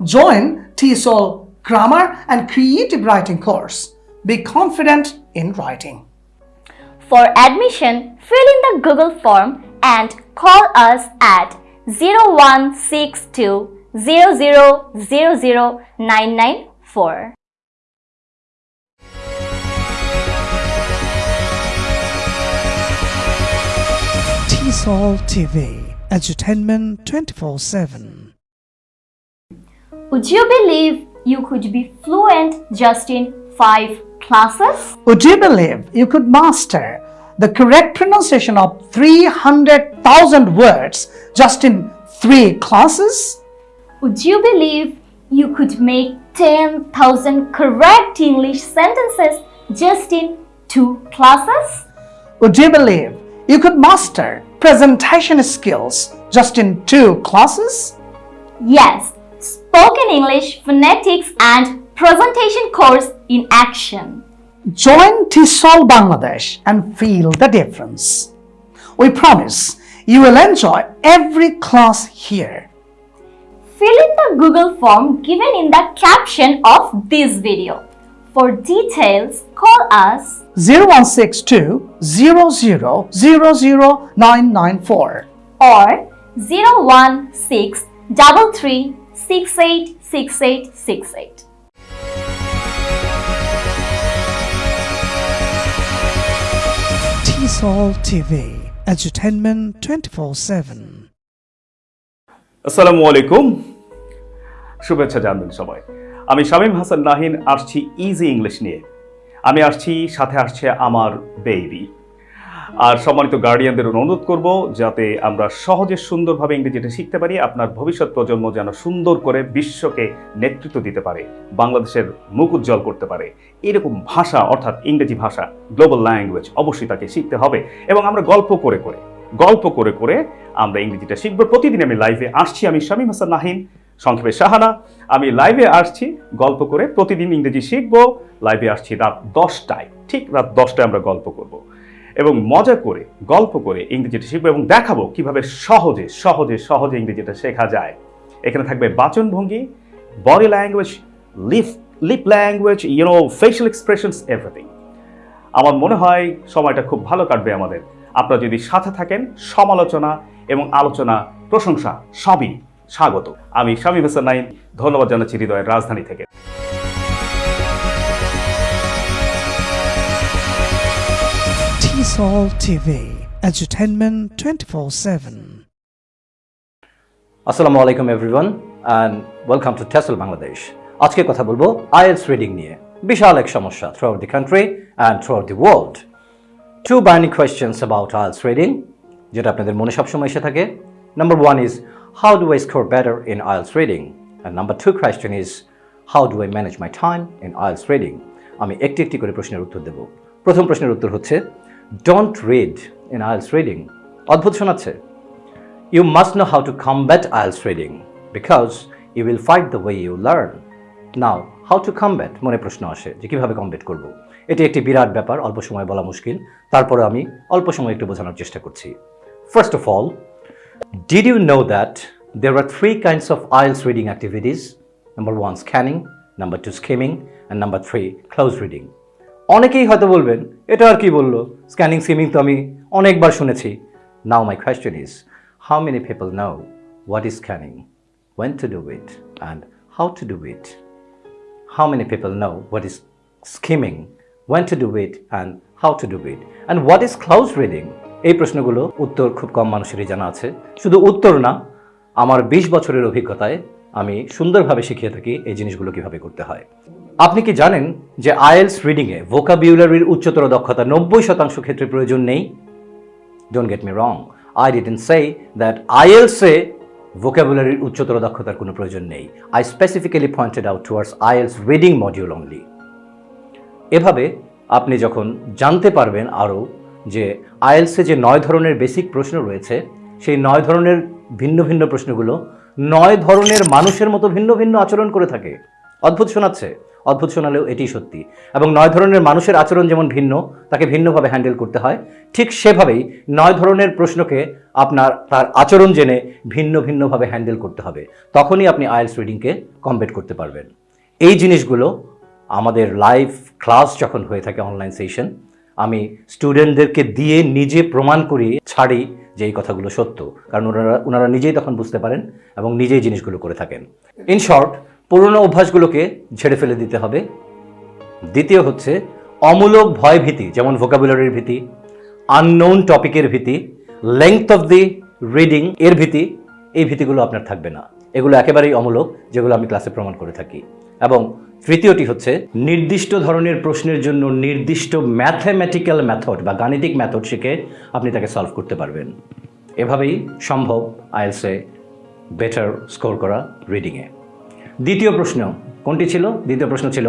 Join TESOL Grammar and Creative Writing course. Be confident in writing. For admission, fill in the Google form and call us at 0162 0000994. TESOL TV, entertainment 24 7. Would you believe you could be fluent just in five classes? Would you believe you could master the correct pronunciation of 300,000 words just in three classes? Would you believe you could make 10,000 correct English sentences just in two classes? Would you believe you could master presentation skills just in two classes? Yes, spoken English, phonetics, and presentation course in action. Join TESOL Bangladesh and feel the difference. We promise you will enjoy every class here. Fill in the Google form given in the caption of this video. For details, call us 0162 0000994. or 016 33 68 6868. TESOL TV, entertainment 24 7. আসসালামু আলাইকুম শুভেচ্ছা জানবেন সবাই আমি শামীম হাসান নাহিন আসছি easy English নিয়ে আমি আসছি সাথে আসছে আমার বেবি আর সম্মানিত গার্ডিয়ানদের অনুরোধ করব যাতে আমরা সহজে সুন্দরভাবে ইংরেজিটা শিখতে পারি, আপনার ভবিষ্যৎ প্রজন্ম যেন সুন্দর করে বিশ্বকে নেতৃত্ব দিতে পারে, বাংলাদেশের মুখ উজ্জ্বল করতে পারে। এরকম ভাষা, অর্থাৎ ইংরেজি ভাষা গ্লোবাল ল্যাঙ্গুয়েজ অবশ্যই তাকে শিখতে হবে এবং আমরা গল্প করে করে, গল্প করে করে আমরা ইংরেজিটা শিখব। প্রতিদিন আমি লাইভে আসছি, আমি শামীম হাসান নাহিন, সংক্ষেপে সাহানা আমি লাইভে আসছি, গল্প করে প্রতিদিন ইংরেজি শিখব। লাইভে আসছি রাত দশটায়, ঠিক রাত দশটায় আমরা গল্প করব। এবং মজা করে, গল্প করে ইংরেজিটা শিখব এবং দেখাবো কীভাবে সহজে সহজে সহজে ইংরেজিটা শেখা যায়। এখানে থাকবে বাচনভঙ্গি body language lip lip language you know facial expressions everything আমার মনে হয় সময়টা খুব ভালো কাটবে আমাদের। আপনারা যদি সাথে থাকেন, সমালোচনা এবং আলোচনা, প্রশংসা, সবই স্বাগত। আমি স্বামী হাসান নাইন ধন্যবাদ জানাচ্ছি হৃদয়ের রাজধানী থেকে। TESOL TV, edutainment 24 7. আসসালামু আলাইকুম everyone and welcome to TESOL Bangladesh আজকে কথা বলব আইএলস রিডিং নিয়ে। বিশাল এক সমস্যা throughout the country and throughout the world two burning questions about IELTS reading যেটা আপনাদের মনে সবসময় এসে থাকে। Number one is how do I score better in IELTS reading? And number two question is how do I manage my time in IELTS reading? আমি একটি একটি করে প্রশ্নের উত্তর দেব। প্রথম প্রশ্নের উত্তর হচ্ছে don't read in IELTS reading অদ্ভুত শোনাচ্ছে। You must know how to combat IELTS reading because you will fight the way you learn now how to combat মনে প্রশ্ন আসে যে কীভাবে কমব্যাট করব? এটি একটি বিরাট ব্যাপার, অল্প সময় বলা মুশকিল। তারপরে আমি অল্প সময় একটু বোঝানোর চেষ্টা করছি। First of all did you know that there are three kinds of IELTS reading activities number one scanning number two skimming and number three close reading অনেকেই হয়তো বলবেন এটা আর কি বলল? স্ক্যানিং সিমিং তো আমি অনেকবার শুনেছি। Now my question is how many people know what is scanning when to do it and how to do it how many people know what is skimming, when to do it, and how to do it, and what is close reading? এই প্রশ্নগুলো উত্তর খুব কম মানুষেরই জানা আছে। শুধু উত্তর না আমার বিশ বছরের অভিজ্ঞতায় আমি সুন্দরভাবে শিখিয়ে থাকি এই জিনিসগুলো কীভাবে করতে হয়। আপনি কি জানেন যে আইএলস রিডিংয়ে ভোকাবিউলারির উচ্চতর দক্ষতা নব্বই শতাংশ ক্ষেত্রে প্রয়োজন নেই? Don't get me wrong I didn't say that আইএলসে ভোকাবুলারির উচ্চতর দক্ষতার কোনো প্রয়োজন নেই। I specifically pointed out towards IELTS reading module only এভাবে আপনি যখন জানতে পারবেন আরও যে আইএলসে যে নয় ধরনের বেসিক প্রশ্ন রয়েছে, সেই নয় ধরনের ভিন্ন ভিন্ন প্রশ্নগুলো নয় ধরনের মানুষের মতো ভিন্ন ভিন্ন আচরণ করে থাকে। অদ্ভুত শোনাচ্ছে। অদ্ভুত শোনালেও এটি সত্যি। এবং নয় ধরনের মানুষের আচরণ যেমন ভিন্ন, তাকে ভিন্নভাবে হ্যান্ডেল করতে হয়, ঠিক সেভাবেই নয় ধরনের প্রশ্নকে আপনার, তার আচরণ জেনে ভিন্ন ভিন্নভাবে হ্যান্ডেল করতে হবে। তখনই আপনি আইএলস রিডিংকে কমপ্লিট করতে পারবেন। এই জিনিসগুলো আমাদের লাইভ ক্লাস যখন হয়ে থাকে অনলাইন সেশন আমি স্টুডেন্টদেরকে দিয়ে নিজে প্রমাণ করি ছাড়ি যে এই কথাগুলো সত্য। কারণ ওনারা ওনারা নিজেই তখন বুঝতে পারেন এবং নিজেই জিনিসগুলো করে থাকেন। ইন শর্ট পুরনো অভ্যাসগুলোকে ঝেড়ে ফেলে দিতে হবে। দ্বিতীয় হচ্ছে অমূলক ভয় ভীতি, যেমন ভোকাবুলারির ভীতি আননোন টপিকের ভীতি লেংথ অফ দি রিডিং এর ভীতি, এই ভীতিগুলো আপনার থাকবে না। এগুলো একেবারেই অমূলক, যেগুলো আমি ক্লাসে প্রমাণ করে থাকি। এবং তৃতীয়টি হচ্ছে নির্দিষ্ট ধরনের প্রশ্নের জন্য নির্দিষ্ট ম্যাথমেটিক্যাল মেথড বা গাণিতিক মেথড শিখে আপনি তাকে সলভ করতে পারবেন। এভাবেই সম্ভব, আইএলসে বেটার স্কোর করা রিডিংয়ে দ্বিতীয় প্রশ্ন, কোনটি ছিল? দ্বিতীয় প্রশ্ন ছিল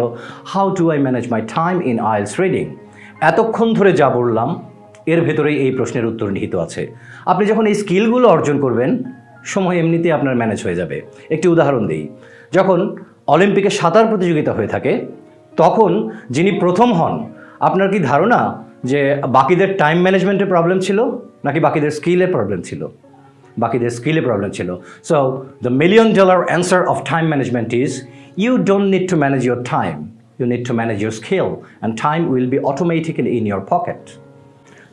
how to I manage my time in IELTS reading এতক্ষণ ধরে যা বললাম, এর ভেতরেই এই প্রশ্নের উত্তর নিহিত আছে। আপনি যখন এই স্কিলগুলো অর্জন করবেন, সময় এমনিতেই আপনার ম্যানেজ হয়ে যাবে। একটি উদাহরণ দিই, যখন অলিম্পিকে সাঁতার প্রতিযোগিতা হয়ে থাকে, তখন যিনি প্রথম হন, আপনার কি ধারণা যে বাকিদের টাইম ম্যানেজমেন্টের প্রবলেম ছিল, নাকি বাকিদের স্কিলের প্রবলেম ছিল? বাকিদের স্কিলে প্রবলেম ছিল so the million dollar answer of time management is you don't need to manage your time you need to manage your skill and time will be automatically in your pocket.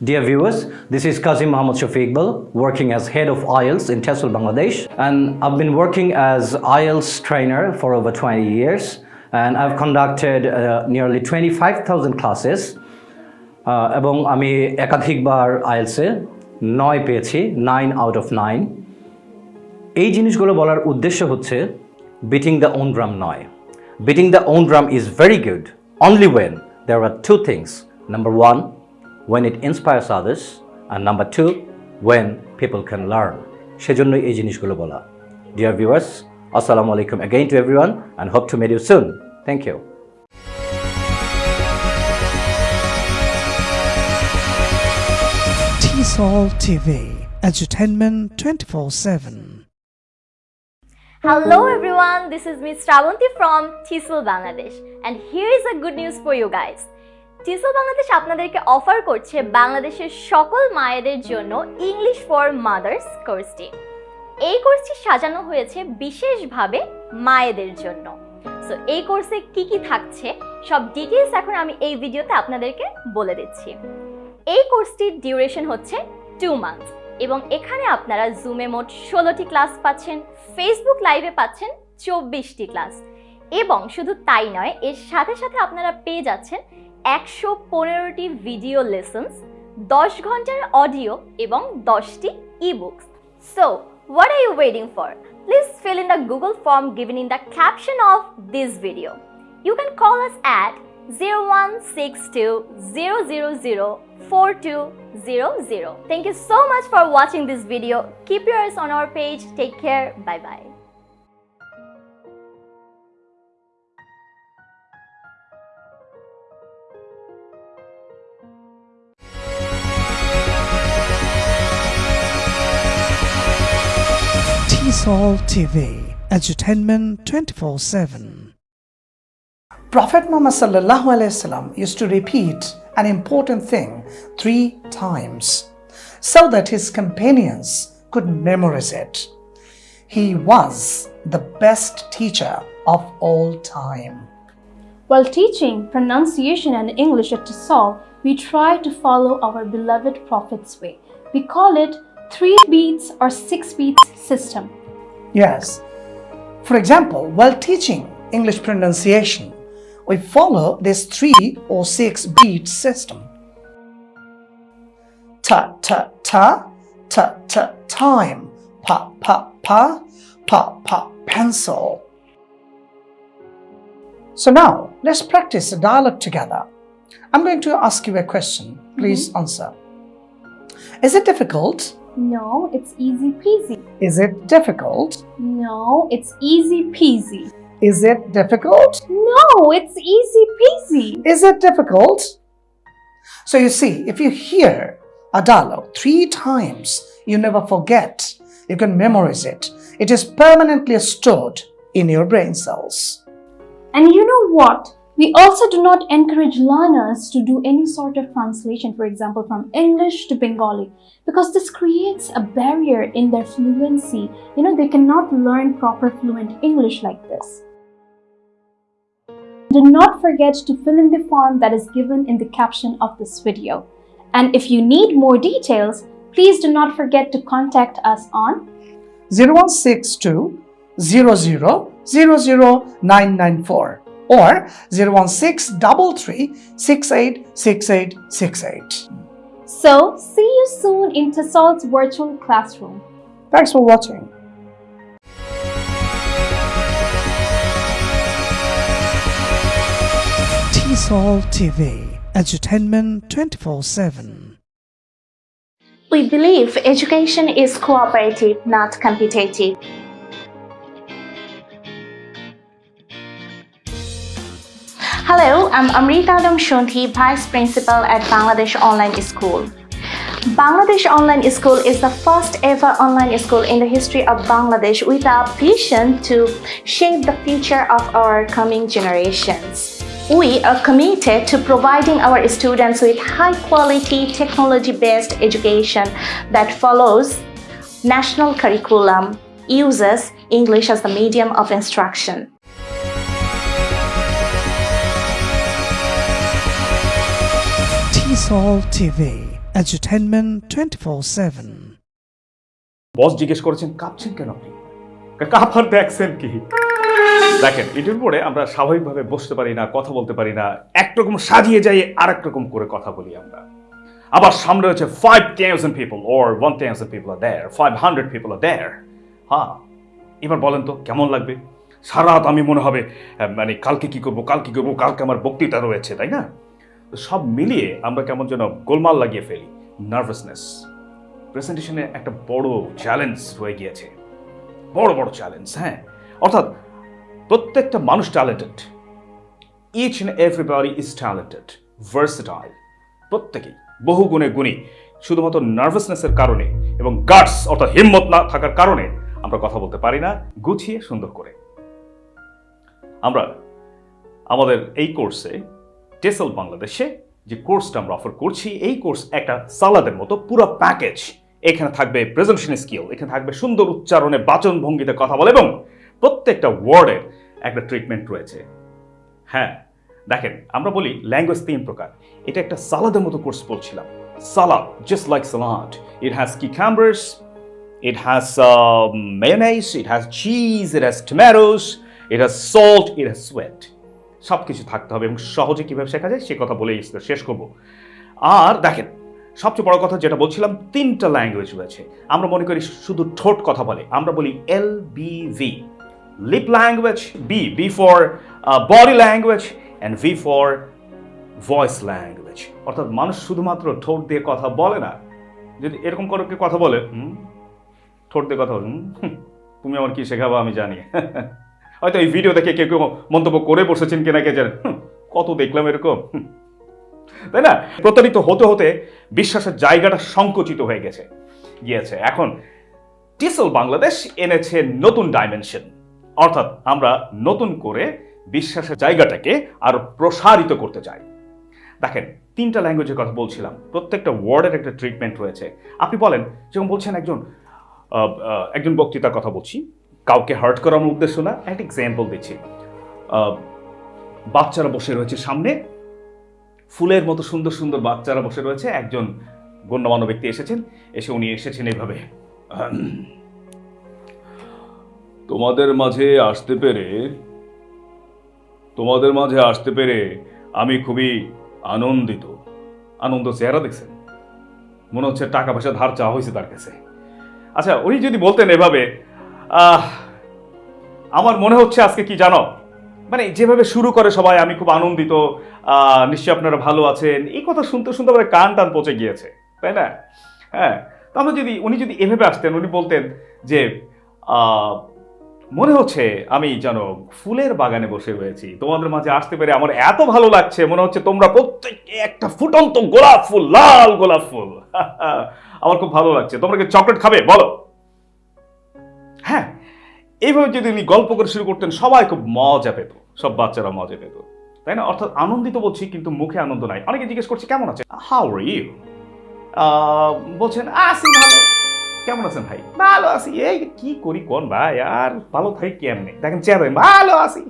Dear viewers, this is Kazim Mohammad Shafiq Iqbal, working as head of IELTS in Tehsil, Bangladesh. And I've been working as IELTS trainer for over 20 years. And I've conducted uh, nearly 25,000 classes. Uh, এবং আমি একাধিকবার আইএলসে নয় পেয়েছি nine out of nine এই জিনিসগুলো বলার উদ্দেশ্য হচ্ছে বিটিং দ্য ওন ড্রাম নয়। Beating the own drum is very good only when there are two things number one when it inspires others R number two when people can learn সেজন্যই এই জিনিসগুলো বলা। ডিয়ার ভিউয়ার্স আসসালামু আলাইকুম again to everyone and hope to meet you soon thank you TESOL TV, entertainment 24 7. Hello everyone, this is Miss Shravanti from TESOL Bangladesh and here is a good news for you guys. TESOL Bangladesh আপনাদেরকে offer করছে বাংলাদেশের সকল মায়েদের জন্য English for mother's কোর্সটি এই কোর্সটি সাজানো হয়েছে বিশেষভাবে মায়েদের জন্য সো এই কোর্সে কি কি থাকছে সব ডিটেলস এখন আমি এই ভিডিওতে আপনাদেরকে বলে দিচ্ছি এই কোর্সটির ডিউরেশন হচ্ছে টু মান্থস এবং এখানে আপনারা জুমে মোট ষোলোটি ক্লাস পাচ্ছেন ফেসবুক লাইভে পাচ্ছেন চব্বিশটি ক্লাস এবং শুধু তাই নয়, এর সাথে সাথে আপনারা পেয়ে যাচ্ছেন একশো পনেরোটি ভিডিও লেসন্স দশ ঘণ্টার অডিও এবং দশটি e books so what are you waiting for please fill in the Google form given in the caption of this video. You can call us at 0162-000-4200. Thank you so much for watching this video. Keep your eyes on our page. Take care. Bye bye. TESOL TV, entertainment 24 7. Prophet Muhammad sallallahu alaihi wasallam used to repeat an important thing three times so that his companions could memorize it. He was the best teacher of all time. While teaching pronunciation and English at TESOL, we try to follow our beloved Prophet's way. We call it three beats or six beats system. Yes. For example, while teaching English pronunciation, we follow this three or six beat system. Ta ta ta, ta ta time, pa pa pa, pa pa pencil. So now let's practice the dialogue together. I'm going to ask you a question. Please mm-hmm. answer. Is it difficult? No, it's easy peasy. Is it difficult? No, it's easy peasy. Is it difficult? No, it's easy peasy. Is it difficult? So you see, if you hear a dialogue three times, you never forget. You can memorize it. It is permanently stored in your brain cells. And you know what? We also do not encourage learners to do any sort of translation, for example, from English to Bengali, because this creates a barrier in their fluency. You know, they cannot learn proper fluent English like this. Do not forget to fill in the form that is given in the caption of this video. And if you need more details, please do not forget to contact us on 0162 00 00994 or 01633 686868. So, see you soon in Tassal's virtual classroom. Thanks for watching. TESOL TV, entertainment 24 7. We believe education is cooperative, not competitive. Hello, I'm Amrita Damshunti, Vice Principal at Bangladesh Online School. Bangladesh Online School is the first ever online school in the history of Bangladesh with a vision to shape the future of our coming generations. We are committed to providing our students with high quality technology based education that follows national curriculum, uses English as the medium of instruction. TESOL TV, edutainment 24-7. Boss জিজ্ঞেস করেছেন কাঁপছেন কেন আপনি কাঁপার দেখছেন কি দেখেন এটির পরে আমরা স্বাভাবিকভাবে বসতে পারি না, কথা বলতে পারি না একরকম সাজিয়ে যাই আর রকম করে কথা বলি আমরা। আবার সামনে রয়েছে five thousand people or one thousand people are there five hundred people are there হ্যাঁ এবার বলেন তো, কেমন লাগবে? সারা রাত আমি মনে হবে মানে কালকে কি করব, কালকে কি করব, কালকে আমার বক্তৃতা রয়েছে, তাই না? সব মিলিয়ে আমরা কেমন যেন গোলমাল লাগিয়ে ফেলি নার্ভাসনেস প্রেজেন্টেশনে একটা বড় চ্যালেঞ্জ হয়ে গিয়েছে। বড় বড় চ্যালেঞ্জ হ্যাঁ। অর্থাৎ প্রত্যেকটা মানুষ talented each and everybody is talented versatile প্রত্যেকেই বহু গুণে। গুণী শুধুমাত্র নার্ভাসনেসের কারণে এবং গার্ডস অর্থাৎ হিম্মত না থাকার কারণে আমরা কথা বলতে পারি না, গুছিয়ে সুন্দর করে। আমরা আমাদের এই কোর্সে টেসেল বাংলাদেশে যে কোর্সটা আমরা অফার করছি, এই কোর্স একটা সালাদের মতো পুরো প্যাকেজ এখানে থাকবে প্রেজেন্টেশন স্কিল এখানে থাকবে সুন্দর উচ্চারণে বাচন ভঙ্গিতে কথা বলে এবং প্রত্যেকটা ওয়ার্ডের একটা ট্রিটমেন্ট রয়েছে। হ্যাঁ দেখেন আমরা বলি ল্যাঙ্গুয়েজ তিন প্রকার। এটা একটা সালাদের মতো কোর্স বলছিলাম salad just like salad. It has cucumbers It has um, mayonnaise, it has cheese, it has tomatoes, it has salt, it has sweat. সব কিছু থাকতে হবে এবং সহজে কীভাবে শেখা যায় সে কথা বলেই শেষ করব। আর দেখেন সবচেয়ে বড় কথা যেটা বলছিলাম তিনটা ল্যাঙ্গুয়েজ রয়েছে। আমরা মনে করি শুধু ঠোঁট কথা বলে। আমরা বলি L B V lip language B B for body language and V for voice language অর্থাৎ মানুষ শুধুমাত্র ঠোঁট দিয়ে কথা বলে না। যদি এরকম করে কথা বলে, হুম, ঠোঁট দিয়ে কথা বলে তুমি আমার কি শেখাবো আমি জানি। হয়তো এই ভিডিও দেখে কেউ কেউ মন্তব্য করে বসেছেন কিনা কে জানেন কত দেখলাম এরকম। তাই না? প্রতারিত হতে হতে বিশ্বাসের জায়গাটা সংকুচিত হয়ে গেছে, গিয়েছে। এখন টিসেল বাংলাদেশ এনেছে নতুন ডাইমেনশন অর্থাৎ আমরা নতুন করে বিশ্বাসের জায়গাটাকে আরও প্রসারিত করতে চাই। দেখেন, তিনটা ল্যাঙ্গুয়েজের কথা বলছিলাম, প্রত্যেকটা ওয়ার্ডের একটা ট্রিটমেন্ট রয়েছে। আপনি বলেন, যেমন বলছেন একজন একজন বক্তৃতার কথা বলছি, কাউকে হার্ট করানোর উদ্দেশ্য না, একটা এক্সাম্পল দিচ্ছি। বাচ্চারা বসে রয়েছে সামনে, ফুলের মতো সুন্দর সুন্দর বাচ্চারা বসে রয়েছে, একজন গণ্যমান্য ব্যক্তি এসেছেন, এসে উনি এসেছেন এইভাবে। তোমাদের মাঝে আসতে পেরে, তোমাদের মাঝে আসতে পেরে আমি খুবই আনন্দিত। আনন্দ চেহারা দেখছেন। মনে হচ্ছে টাকা পয়সা ধার চাওয়া হয়েছে তার কাছে। আচ্ছা উনি যদি বলতেন এভাবে আমার মনে হচ্ছে আজকে কি জানো? মানে যেভাবে শুরু করে সবাই, আমি খুব আনন্দিত নিশ্চয়ই আপনারা ভালো আছেন। এই কথা শুনতে শুনতে আমার কান টান পচে গিয়েছে, তাই না? হ্যাঁ তো আমরা যদি, উনি যদি এভাবে আসতেন, উনি বলতেন যে মনে হচ্ছে আমি যেন ফুলের বাগানে বসে রয়েছি। তোমাদের মাঝে আসতে পেরে আমার এত ভালো লাগছে, মনে হচ্ছে তোমরা প্রত্যেকে একটা ফুটন্ত গোলাপ ফুল, লাল গোলাপ ফুল। আমার খুব ভালো লাগছে। তোমরা কি চকলেট খাবে? বলো। হ্যাঁ এইভাবে যদি উনি গল্প করে শুরু করতেন, সবাই খুব মজা পেত। সব বাচ্চারা মজা পেত। তাই না? অর্থাৎ আনন্দিত বলছি, কিন্তু মুখে আনন্দ নাই। অনেকে জিজ্ঞেস করছে, কেমন আছে হাউ ইউ বলছেন আসি ভালো। কেমন আছেন ভাই? ভালো আছি। এই কি করি কোন ভাই? আর ভালো থাকি কেমনে? দেখেন চেয়ারে ভালো আছি।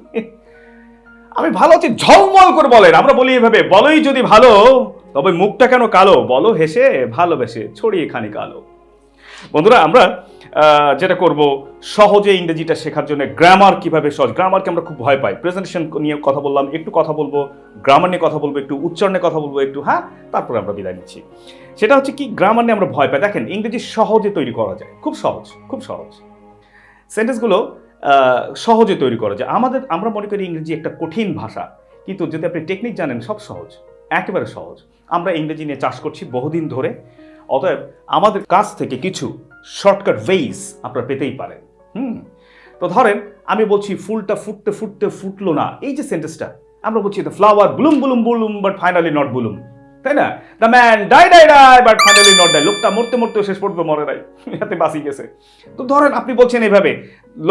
আমি ভালো আছি, ঝলমল করে বলেন। আমরা বলি এভাবে, বলোই যদি ভালো, তবে মুখটা কেন কালো? বলো হেসে, ভালোবেসে, ছড়িয়ে খানি কালো। বন্ধুরা, আমরা যেটা করব, সহজে ইংরেজিটা শেখার জন্য গ্রামার কীভাবে সহজ? গ্রামারকে আমরা খুব ভয় পাই। প্রেজেন্টেশন নিয়ে কথা বললাম, একটু কথা বলব গ্রামার নিয়ে কথা বলব, একটু উচ্চারণে কথা বলব, একটু হ্যাঁ? তারপরে আমরা বিদায় নিচ্ছি। সেটা হচ্ছে কি গ্রামার নিয়ে আমরা ভয় পাই। দেখেন, ইংরেজি সহজে তৈরি করা যায়। খুব সহজ খুব সহজ। সেন্টেন্সগুলো সহজে তৈরি করা যায়। আমাদের, আমরা মনে করি ইংরেজি একটা কঠিন ভাষা। কিন্তু যদি আপনি টেকনিক জানেন, সব সহজ, একেবারে সহজ। আমরা ইংরেজি নিয়ে চাষ করছি বহুদিন ধরে। অতএব আমাদের কাছ থেকে কিছু শর্টকাট ওয়েজ আপনারা পেতেই পারেন। হুম? তো ধরেন, আমি বলছি, ফুলটা ফুটতে ফুটতে ফুটলো না। এই যে সেন্টেন্সটা আমরা বলছি the flower bloom bloom bloom but finally not bloom তাই না? The man die die die but finally not die লোকটা মরতে মরতে শেষ পর্যন্ত মরে নাই। এতে বাঁচি গেছে। তো ধরেন আপনি বলছেন এইভাবে,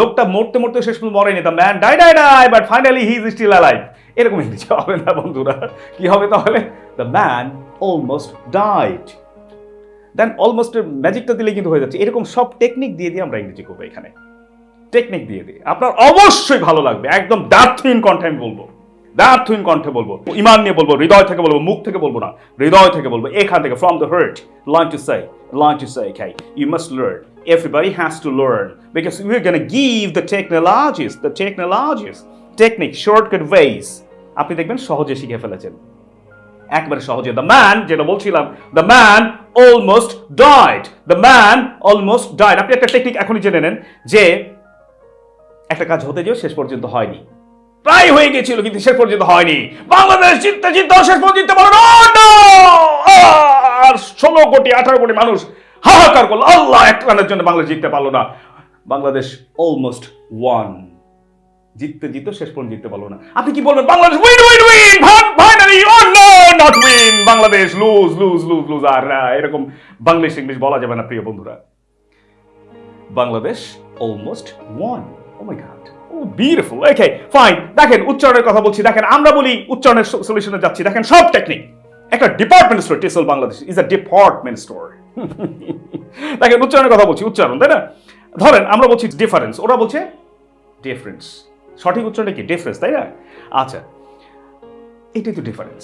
লোকটা মরতে মরতে শেষ পর্যন্ত মরেনি the man die die die but finally he is still alive এরকম ইংরেজি হবে না বন্ধুরা। কি হবে তাহলে? The man almost died then অলমোস্টের ম্যাজিকটা দিলে কিন্তু হয়ে যাচ্ছে। এরকম সব টেকনিক দিয়ে দিয়ে আমরা ইংরেজি করব এখানে। টেকনিক দিয়ে দিই আপনার অবশ্যই ভালো লাগবে। একদম দার্থহীন কণ্ঠে আমি বলব। দার্থহীন কণ্ঠে বলব ইমান নিয়ে বলব হৃদয় থেকে বলব মুখ থেকে বলব না হৃদয় থেকে বলব এখান থেকে from the heart learn to say learn to say খাই you must learn everybody has to learn. Because we're going to give the technologies the technologies technique shortcut ways. আপনি দেখবেন সহজে শিখে ফেলেছেন। একবারে সহজে। দ্য ম্যান যেটা বলছিলাম the man almost died the man almost died আপনি একটা টেকনিক এখনই জেনে নেন যে একটা কাজ হতে যেও শেষ পর্যন্ত হয়নি। প্রায় হয়ে গেছিল, কিন্তু শেষ পর্যন্ত হয়নি। বাংলাদেশ জিততে জিততে শেষ পর্যন্ত আর ষোলো কোটি, আঠারো কোটি মানুষ হাহাকার করল। আল্লাহ এক রানের জন্য বাংলাদেশ জিততে পারল না। বাংলাদেশ অলমোস্ট ওয়ান জিততে জিততে শেষ পর্যন্ত জিততে পারল না। আপনি কি বলবেন, Bangladesh win win win finally oh no not win Bangladesh lose lose lose lose আর এরকম বাংলাদেশ ইংলিশ বলা যাবে না, প্রিয় বন্ধুরা। Bangladesh almost won oh my god beautiful okay fine দেখেন, উচ্চারণের কথা বলছি। দেখেন, আমরা বলি উচ্চারণের সলিউশনে যাচ্ছি। দেখেন, সব টেকনিক একটা department store TESOL Bangladesh is a department store দেখেন, উচ্চারণের কথা বলছি, উচ্চারণ, তাই না? ধরেন, আমরা বলছি ডিফারেন্স ওরা বলছে ডিফারেন্স সঠিক উচ্চারণটা কি? ডিফারেন্স তাই না? আচ্ছা এটাই তো ডিফারেন্স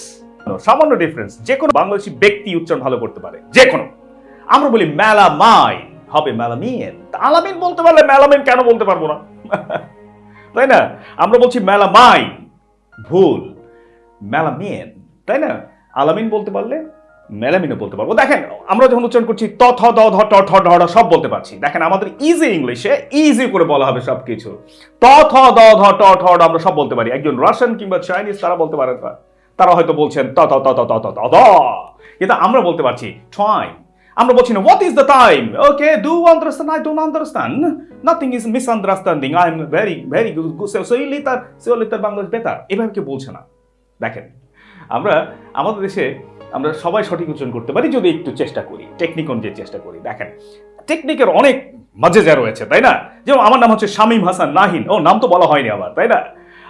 সামান্য ডিফারেন্স যে কোনো বাংলাদেশি ব্যক্তি উচ্চারণ ভালো করতে পারে। যে কোনো। আমরা বলি মেলামাইন হবে মেলামিন আলামিন বলতে পারলে মেলামিন কেন বলতে পারব না? তাই না? আমরা বলছি মেলামাইন ভুল। মেলামিন, তাই না? আলামিন বলতে পারলে মেলামিনও বলতে পারব। দেখেন, আমরা যখন উচ্চারণ করছি ত, থ, দ, ধ, ট, ঠ, ঢ সব বলতে পারছি। দেখেন, আমাদের ইজি ইংলিশে ইজি করে বলা হবে সব কিছু ত, থ, দ, ধ, ট, ঠ আমরা সব বলতে পারি। একজন রাশিয়ান কিংবা চাইনিজ তারা বলতে পারে তারা হয়তো বলছেন ত ত ত ত ত ত, দ। কিন্তু আমরা বলতে পারছি টাইম আমরা বলছি না what is the time okay do understand I don't understand nothing is miss misunderstanding I am very very good so you litre so litre Bangladesh Betar এভাবে কেউ বলছে না। দেখেন, আমরা, আমাদের দেশে আমরা সবাই সঠিক উচ্চারণ করতে পারি যদি একটু চেষ্টা করি। টেকনিক অনুযায়ী চেষ্টা করি। দেখেন টেকনিকের অনেক যা রয়েছে, তাই না? যেমন আমার নাম হচ্ছে শামীম হাসান নাহিন। ও, নাম তো বলা হয়নি আমার তাই না?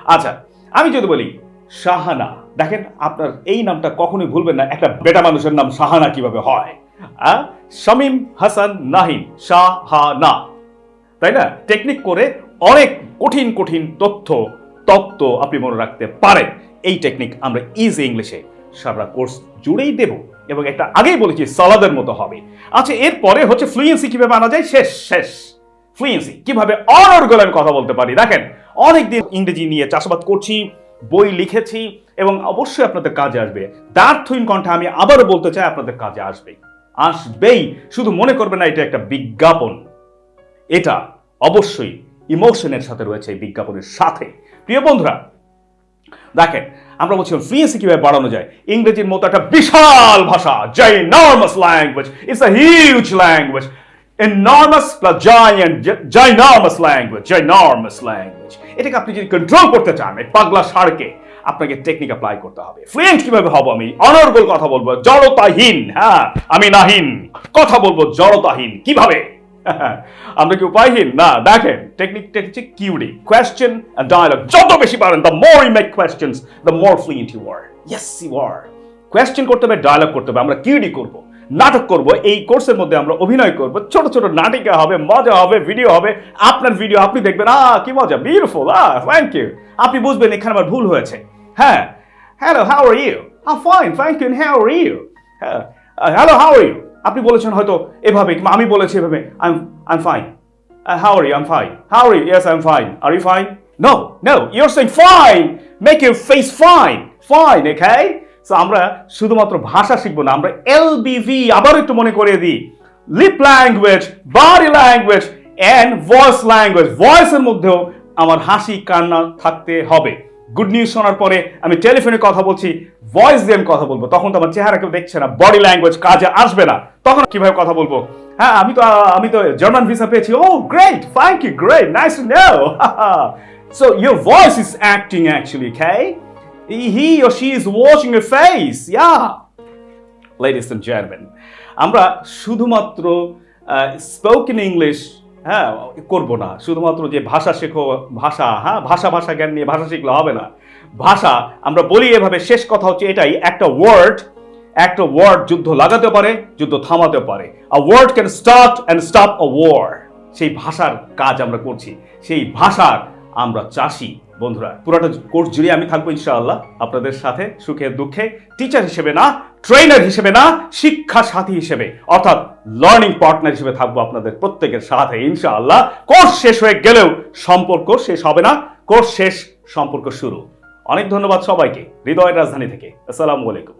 আচ্ছা আমি যদি বলি, শাহানা। দেখেন, আপনার এই নামটা কখনোই ভুলবেন না। একটা বেটা মানুষের নাম শাহানা কীভাবে হয়? শামীম হাসান নাহিন শাহানা। তাই না? টেকনিক করে অনেক কঠিন কঠিন তথ্য তত্ত্ব আপনি মনে রাখতে পারেন। এই টেকনিক আমরা ইজি ইংলিশে সারা কোর্স জুড়েই দেব এবং একটা আগেই বলেছি, সালাদের মতো হবে। আচ্ছা এরপরে হচ্ছে ফ্লুয়েন্সি কীভাবে আনা যায়? শেষ শেষ। ফ্লুয়েন্সি কীভাবে অনর্গল আমি কথা বলতে পারি? দেখেন, অনেকদিন ইংরেজি নিয়ে চাষাবাদ করছি, বই লিখেছি এবং অবশ্যই আপনাদের কাজে আসবে। দার্থহীন কণ্ঠে আমি আবারও বলতে চাই, আপনাদের কাজে আসবেই আসবেই। শুধু মনে করবেন না, এটা একটা বিজ্ঞাপন। এটা অবশ্যই ইমোশনের সাথে রয়েছে এই বিজ্ঞাপনের সাথে। প্রিয় বন্ধুরা, দেখেন, আমরা বলছিলাম ফ্লুয়েন্সি কীভাবে বাড়ানো যায়? ইংরেজির মতো একটা বিশাল ভাষা enormous language it's a huge language enormous plus giant ginormous language ginormous language এটাকে আপনি যদি কন্ট্রোল করতে চান, এই পাগলা সারকে আপনাকে টেকনিক অ্যাপ্লাই করতে হবে। ফ্লুয়েন্ট কীভাবে হব আমি? অনর্গল কথা বলব, জড়তাহীন হ্যাঁ? আমি নাহীন। কথা বলব, জড়তাহীন। কীভাবে? আমরা কি উপায়হীন? না, দেখেন টেকনিকটা হচ্ছে কিউডি কোয়েশ্চেন ডায়ালগ যত বেশি পারেন the more you make questions the more fluent you are yes you are question করতে হবে ডায়ালগ করতে হবে, আমরা কিউডি করব। নাটক করব, এই কোর্সের মধ্যে আমরা অভিনয় করব। ছোট ছোট নাটিকা হবে, মজা হবে ভিডিও হবে। আপনার ভিডিও আপনি দেখবেন আ কি মজা বিউটিফুল আ থ্যাংক ইউ আপনি বুঝবেন, এখানে আমার ভুল হয়েছে। হ্যাঁ hello how are you ah fine thank you how are you হ্যাঁ হ্যালো হাউ আর ইউ আপনি বলেছেন হয়তো এভাবে, কিংবা আমি বলেছি এভাবে। I I fine how are you I fine how are you yes I am fine are you fine no no you are saying fine make your face fine fine okay so আমরা শুধুমাত্র ভাষা শিখব না, আমরা এল এলবিভি আবার একটু মনে করিয়ে দিই। Lip language body language and voice language ভয়েসের মধ্যেও আমার হাসি, কান্না থাকতে হবে। গুড নিউজ শোনার পরে আমি টেলিফোনে কথা বলছি ভয়েস দিয়ে আমি কথা বলব। তখন তো আমার চেহারা কেউ দেখছে না বডি ল্যাঙ্গুয়েজ কাজে আসবে না। তখন কীভাবে কথা বলব? হ্যাঁ আমি তো আমি তো জার্মান ভিসা পেয়েছি। ও great you great nice to know so your voice is acting actually okay? He or she is watching your face, yeah. Ladies and gentleman আমরা শুধুমাত্র স্পোকেন ইংলিশ হ্যাঁ করব না। শুধুমাত্র যে ভাষা শেখো, ভাষা হ্যাঁ ভাষা ভাষা জ্ঞান নিয়ে ভাষা শিখলে হবে না। ভাষা, আমরা বলি এভাবে, শেষ কথা হচ্ছে এটাই, একটা ওয়ার্ড একটা ওয়ার্ড যুদ্ধ লাগাতে পারে, যুদ্ধ থামাতে পারে। A word can start and stop a war সেই ভাষার কাজ আমরা করছি, সেই ভাষার আমরা চাষি। বন্ধুরা, পুরোটা কোর্স জুড়ে আমি থাকব ইনশাআল্লাহ আপনাদের সাথে, সুখে, দুঃখে। টিচার হিসেবে না ট্রেনার হিসেবে না শিক্ষা সাথী হিসেবে। অর্থাৎ লার্নিং পার্টনার হিসেবে থাকব আপনাদের প্রত্যেকের সাথে ইনশাআল্লাহ। কোর্স শেষ হয়ে গেলেও সম্পর্ক শেষ হবে না। কোর্স শেষ সম্পর্ক শুরু। অনেক ধন্যবাদ সবাইকে। হৃদয়ের রাজধানী থেকে। আসসালামু আলাইকুম।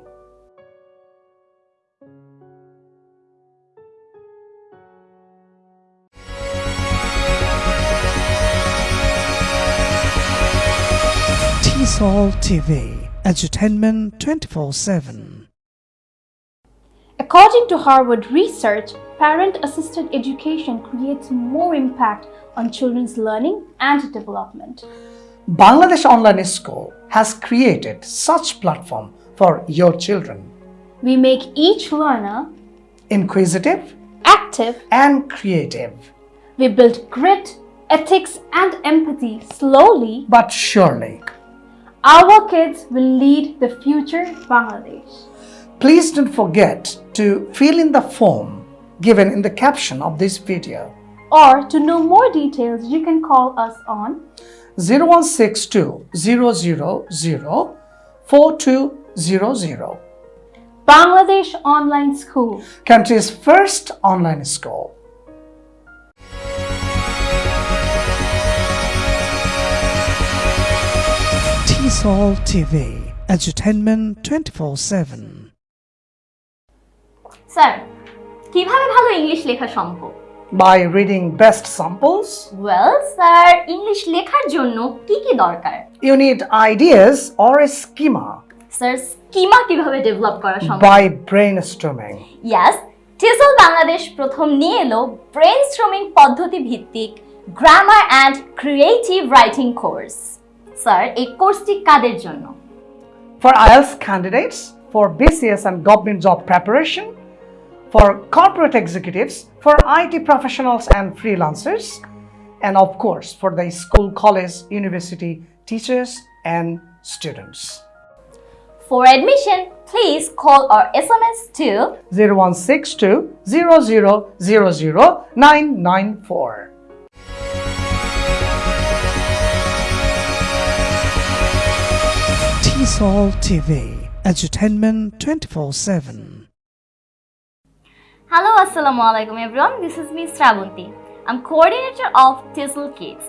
TV, entertainment 24 7. According to Harvard research, parent assisted education creates more impact on children's learning and development. Bangladesh Online School has created such platform for your children. We make each learner Inquisitive active, and creative, we build grit, ethics, and empathy slowly. but surely. Our kids will lead the future Bangladesh. Please don't forget to fill in the form given in the caption of this video. Or to know more details, you can call us on 0162 000 4200. Bangladesh Online School. Country's first online school. TESOL TV, entertainment 24 7. Sir কীভাবে ভালো English লেখা সম্ভব? By reading best samples, well sir English লেখার জন্য কি কি দরকার? You need ideas or a schema. Sir schema কীভাবে ডেভেলপ করা সম্ভব? By brainstorming. ইয়াস টিসল বাংলাদেশ প্রথম নিয়ে এলো ব্রেন স্ট্রমিং পদ্ধতি ভিত্তিক grammar and creative writing course sir এই কোর্সটি কাদের জন্য? For IELTS candidates, for BCS and government job preparation, for corporate executives, for IT professionals and freelancers, and of course for the school, college, university teachers and students. For admission, please call or SMS to 0162 0000 994. TESOL TV, entertainment 24 7. Hello, Assalamu alaikum everyone. This is me Srabanti. I'm coordinator of TESL Kids.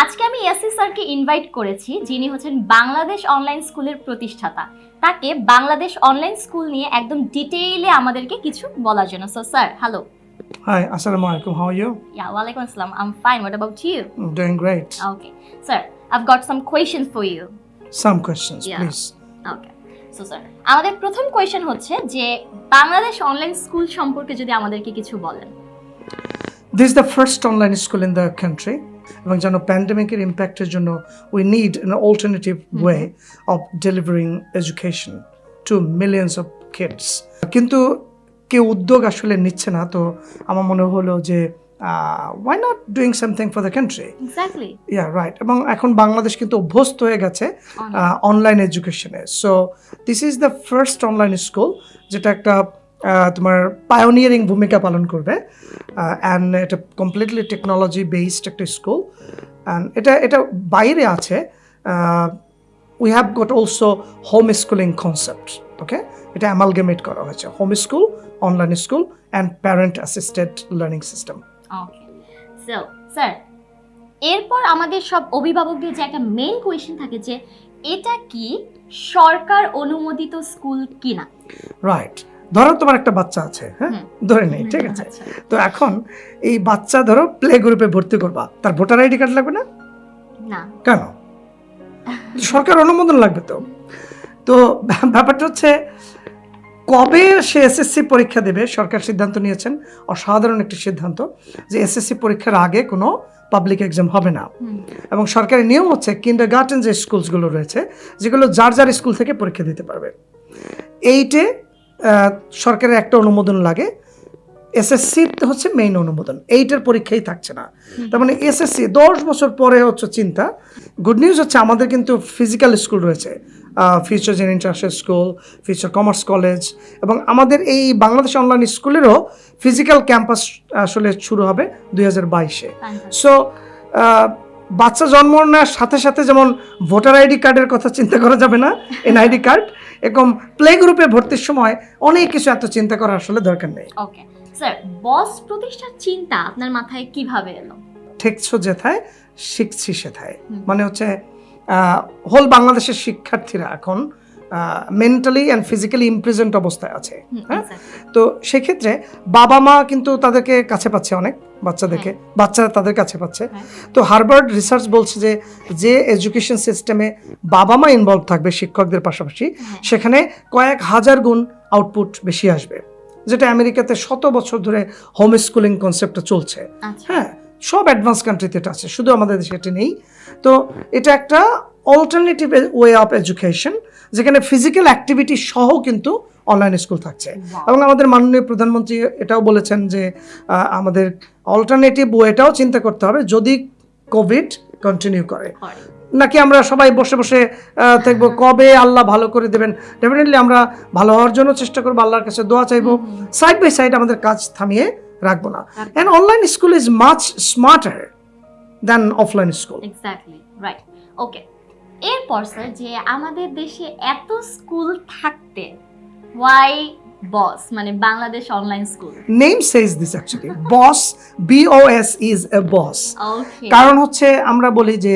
আজকে আমি ইয়াসি স্যারকে invite করেছি যিনি হচ্ছেন Bangladesh online স্কুলের প্রতিষ্ঠাতা তাকে Bangladesh online school নিয়ে একদম ডিটেইলে আমাদেরকে কিছু বলার জন্য so sir hello Hi, Assalamu alaikum. How are you? ইয়া ওয়ালাইকুম আসসালাম I am fine what about you I'm doing great. Okay sir I've got some question for you Some questions, Yeah. please. So sir আমাদের প্রথম question হচ্ছে যে Bangladesh online school সম্পর্কে যদি আমাদেরকে কিছু বলেন this is the first online school in the country. এবং যেন প্যান্ডেমিকের ইম্প্যাক্টের জন্য we need an alternative way of delivering education to millions of kids কিন্তু কেউ উদ্যোগ আসলে নিচ্ছে না তো আমার মনে হলো যে why not doing something for the country exactly yeah right এবং এখন বাংলাদেশ কিন্তু অভ্যস্ত হয়ে গেছে online এডুকেশনে so this is the first online school যেটা একটা আহ, তোমার পায়োনিয়ারিং ভূমিকা পালন করবে। অ্যান্ড এটা কমপ্লিটলি টেকনোলজি বেসড একটা স্কুল অ্যান্ড এটা এটা বাইরে আছে। We have got also home schooling concept okay এটা অ্যামালগেমেট করা হয়েছে। Home school online school and parent assisted learning system okay so sir এরপর আমাদের সব অভিভাবকদের যে একটা মেইন কোয়েশ্চেন থাকে যে এটা কি সরকার অনুমোদিত স্কুল কিনা? রাইট ধরো তোমার একটা বাচ্চা আছে হ্যাঁ? ধরে নেই ঠিক আছে। তো এখন এই বাচ্চা ধরো প্লে গ্রুপে ভর্তি করবা তার ভোটার আইডি কার্ড লাগবে না? না। কেন? সরকার অনুমোদন লাগবে তো? তো ব্যাপারটা হচ্ছে কবে সে এসএসসি পরীক্ষা দেবে? সরকার সিদ্ধান্ত নিয়েছেন। অসাধারণ একটি সিদ্ধান্ত যে এসএসসি পরীক্ষার আগে কোনো পাবলিক এক্সাম হবে না। এবং সরকারি নিয়ম হচ্ছে কিন্ডার গার্ডেন যে স্কুলসগুলো রয়েছে যেগুলো যার যার স্কুল থেকে পরীক্ষা দিতে পারবে। এইটে সরকারের একটা অনুমোদন লাগে। এসএসসি হচ্ছে মেইন অনুমোদন। এইটার পরীক্ষাই থাকছে না। তার মানে এসএসসি দশ বছর পরে হচ্ছে চিন্তা। গুড নিউজ হচ্ছে আমাদের কিন্তু ফিজিক্যাল স্কুল রয়েছে। Future gen international school future commerce college এবং আমাদের এই বাংলাদেশ অনলাইন স্কুলেরও ফিজিক্যাল ক্যাম্পাস আসলে শুরু হবে দুই হাজার বাইশে। সো বাচ্চা জন্ম নেওয়ার সাথে সাথে যেমন ভোটার আইডি কার্ডের কথা চিন্তা করা যাবে না এনআইডি কার্ড এরকম প্লে গ্রুপে ভর্তির সময় অনেক কিছু এত চিন্তা করার আসলে দরকার নেই। ওকে স্যার বস প্রতিষ্ঠার চিন্তা আপনার মাথায় কীভাবে এলো? ঠেকছো যেথায় শিখছি সেথায়। মানে হচ্ছে হোল বাংলাদেশের শিক্ষার্থীরা এখন মেন্টালি অ্যান্ড ফিজিক্যালি ইমপ্রেজেন্ট অবস্থায় আছে। হ্যাঁ? তো সেক্ষেত্রে বাবা মা কিন্তু তাদেরকে কাছে পাচ্ছে অনেক বাচ্চাদেরকে বাচ্চারা তাদের কাছে পাচ্ছে। হ্যাঁ। তো হার্ভার্ড রিসার্চ বলছে যে যে এডুকেশন সিস্টেমে বাবা মা ইনভলভ থাকবে শিক্ষকদের পাশাপাশি হ্যাঁ। সেখানে কয়েক হাজার গুণ আউটপুট বেশি আসবে। যেটা আমেরিকাতে শত বছর ধরে হোম স্কুলিং কনসেপ্টটা চলছে। আচ্ছা। হ্যাঁ? সব অ্যাডভান্স কান্ট্রিতে এটা আছে শুধু আমাদের দেশে এটা নেই। তো এটা একটা অল্টারনেটিভ ওয়ে অফ এডুকেশন যেখানে ফিজিক্যাল অ্যাক্টিভিটি সহ কিন্তু অনলাইন স্কুল থাকছে। এবং আমাদের মাননীয় প্রধানমন্ত্রী এটাও বলেছেন যে আমাদের অল্টারনেটিভ ওয়েটাও চিন্তা করতে হবে যদি কোভিড কন্টিনিউ করে। নাকি আমরা সবাই বসে বসে থাকব কবে আল্লাহ ভালো করে দেবেন। ডেফিনেটলি আমরা ভালো হওয়ার জন্য চেষ্টা করব আল্লাহর কাছে দোয়া চাইব। সাইড বাই সাইড আমাদের কাজ থামিয়ে রাখব না। And online school is much smarter than offline school exactly right okay এরপর স্যার যে আমাদের দেশে এত স্কুল থাকতে ওয়াই বস মানে Bangladesh online school name says this actually boss BOS is a boss কারণ হচ্ছে আমরা বলি যে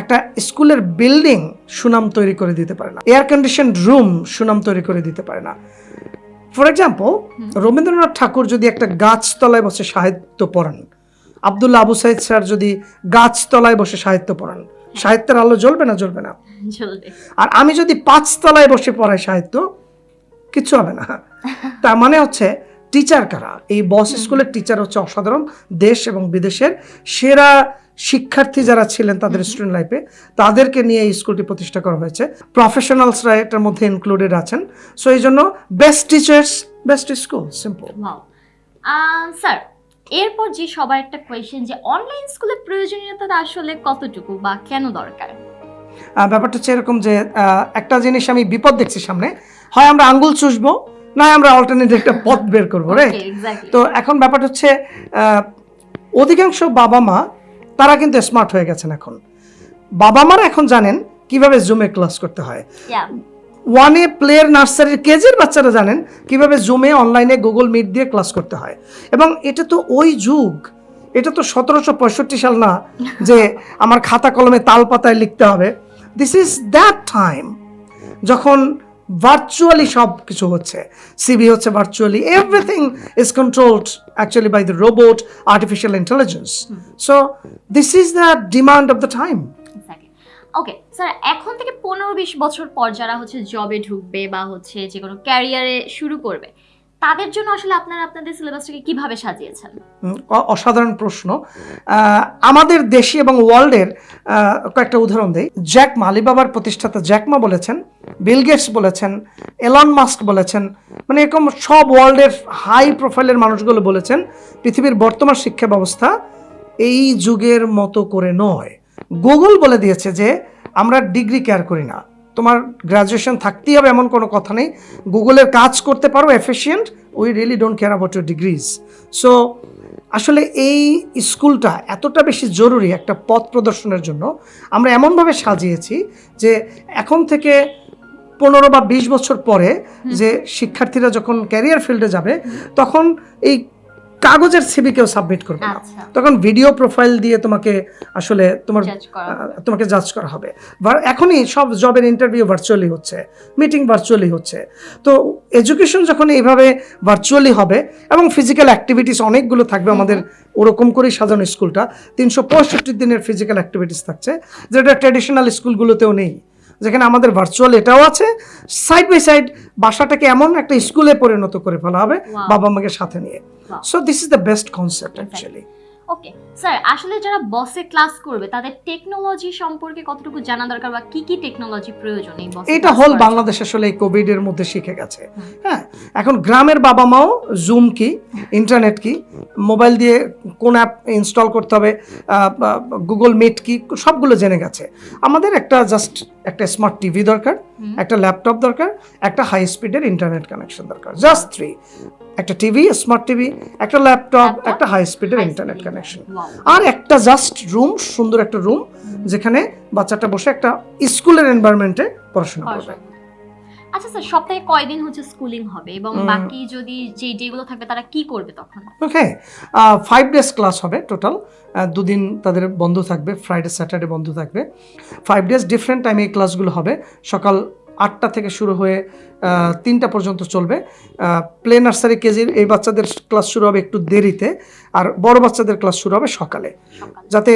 একটা স্কুলের বিল্ডিং সুনাম তৈরি করে দিতে পারে না। এয়ার কন্ডিশন রুম সুনাম তৈরি করে দিতে পারে না। ফর এক্সাম্পল রবীন্দ্রনাথ ঠাকুর যদি একটা গাছতলায় বসে সাহিত্য পড়েন আব্দুল্লাহ আবু সাইদ স্যার যদি গাছতলায় বসে সাহিত্য পড়েন সাহিত্যের আলো জ্বলবে না জ্বলবে না? আর আমি যদি পাঁচতলায় বসে পড়াই সাহিত্য কিচ্ছু হবে না। তার মানে হচ্ছে টিচার কারা? এই বস স্কুলের টিচার হচ্ছে অসাধারণ। দেশ এবং বিদেশের সেরা শিক্ষার্থী যারা ছিলেন তাদের স্টুডেন্ট লাইফে তাদেরকে নিয়ে এই স্কুলটি প্রতিষ্ঠা করা হয়েছে। প্রফেশনালসরা এটার মধ্যে ইনক্লুডেড আছেন। সো এই জন্য best teachers best school simple sir এরপর যে সবার একটা কোয়েশ্চেন যে অনলাইন স্কুলের প্রয়োজনীয়তা আসলে কতটুকু বা কেন দরকার? ব্যাপারটা হচ্ছে এরকম যে একটা জিনিস আমি বিপদ দেখছি সামনে। হয় আমরা আঙ্গুল চুষবো না আমরা অল্টারনেটিভ একটা পথ বের করব রে তো এখন ব্যাপারটা হচ্ছে আহ, অধিকাংশ বাবা মা তারা কিন্তু স্মার্ট হয়ে গেছেন এখন। বাবা মারা এখন জানেন কীভাবে জুমে ক্লাস করতে হয়। ওয়ানে প্লেয়ার নার্সারির কেজির বাচ্চারা জানেন কীভাবে জুমে অনলাইনে গুগল মিট দিয়ে ক্লাস করতে হয়। এবং এটা তো ওই যুগ এটা তো সতেরোশো পঁয়ষট্টি সাল না যে আমার খাতা কলমে তাল পাতায় লিখতে হবে। দিস ইজ দ্যাট টাইম যখন ভার্চুয়ালি সব কিছু হচ্ছে সিবি হচ্ছে virtually everything is controlled actually by the robot artificial intelligence so this is the demand of the time okay sir এখন থেকে পনেরো বিশ বছর পর যারা হচ্ছে জবে ঢুকবে বা হচ্ছে যে কোনো ক্যারিয়ারে শুরু করবে তাদের জন্য আসলে আপনারা আপনাদের সিলেবাসটাকে কীভাবে সাজিয়েছেন? অসাধারণ প্রশ্ন। আমাদের দেশি এবং ওয়ার্ল্ডের কয়েকটা উদাহরণ দেই। জ্যাকমা আলিবাবার প্রতিষ্ঠাতা জ্যাকমা বলেছেন, বিল গেটস বলেছেন, এলন মাস্ক বলেছেন মানে এরকম সব ওয়ার্ল্ডের হাই প্রোফাইলের মানুষগুলো বলেছেন, পৃথিবীর বর্তমান শিক্ষা ব্যবস্থা এই যুগের মতো করে নয়। গুগল বলে দিয়েছে যে আমরা ডিগ্রি কেয়ার করি না। তোমার গ্রাজুয়েশন থাকতেই হবে এমন কোনো কথা নেই। গুগলের কাজ করতে পারো efficient we really don't care about your degrees so আসলে এই স্কুলটা এতটা বেশি জরুরি একটা পথ প্রদর্শনের জন্য। আমরা এমনভাবে সাজিয়েছি যে এখন থেকে পনেরো বা বিশ বছর পরে যে শিক্ষার্থীরা যখন ক্যারিয়ার ফিল্ডে যাবে তখন এই কাগজের সিবি কেউ সাবমিট করবে না। আচ্ছা। তখন ভিডিও প্রোফাইল দিয়ে তোমাকে আসলে তোমার তোমাকে জাজ করা হবে। এখনই সব জবের ইন্টারভিউ ভার্চুয়ালি হচ্ছে মিটিং ভার্চুয়ালি হচ্ছে। তো এডুকেশন যখন এইভাবে ভার্চুয়ালি হবে এবং ফিজিক্যাল অ্যাক্টিভিটিস অনেকগুলো থাকবে আমাদের ওরকম করেই সাজানো স্কুলটা তিনশো পঁয়ষট্টি দিনের ফিজিক্যাল অ্যাক্টিভিটিস থাকছে যেটা ট্র্যাডিশনাল স্কুলগুলোতেও নেই। যেখানে আমাদের ভার্চুয়াল এটাও আছে সাইড বাই সাইড বাসাটাকে এমন একটা স্কুলে পরিণত করে ফেলা হবে বাবা মাকে সাথে নিয়ে. So this is the best concept actually okay sir আসলে যারা বসে ক্লাস করবে তাদের টেকনোলজি সম্পর্কে কতটুকু জানা দরকার বা কি কি টেকনোলজি প্রয়োজন এই বসে এটা হল বাংলাদেশ আসলে এই কোভিড এর মধ্যে শিখে গেছে। হ্যাঁ এখন গ্রামের বাবা মাও জুম কি ইন্টারনেট কি মোবাইল দিয়ে কোন অ্যাপ ইনস্টল করতে হবে গুগল মিট কি সবগুলো জেনে গেছে। আমাদের একটা জাস্ট একটা স্মার্ট টিভি দরকার একটা ল্যাপটপ দরকার একটা হাই স্পিডের ইন্টারনেট কানেকশন দরকার। জাস্ট থ্রি একটা টিভি স্মার্ট টিভি একটা ল্যাপটপ একটা হাই স্পিডের ইন্টারনেট কানেকশন আর একটা জাস্ট রুম সুন্দর একটা রুম যেখানে বাচ্চাটা বসে একটা স্কুলের এনভায়রনমেন্টে পড়াশোনা করবে। আচ্ছা স্যার সপ্তাহে কয়দিন হচ্ছে স্কুলিং হবে? এবং বাকি যদি যে ডেগুলো থাকবে তারা কি করবে তখন? ওকে ফাইভ ডেজ ক্লাস হবে টোটাল দুদিন তাদের বন্ধ থাকবে ফ্রাইডে স্যাটারডে বন্ধ থাকবে। ফাইভ ডেজ ডিফারেন্ট টাইমে এই ক্লাসগুলো হবে। সকাল আটটা থেকে শুরু হয়ে তিনটা পর্যন্ত চলবে। প্লে নার্সারি কেজির এই বাচ্চাদের ক্লাস শুরু হবে একটু দেরিতে আর বড় বাচ্চাদের ক্লাস শুরু হবে সকালে। যাতে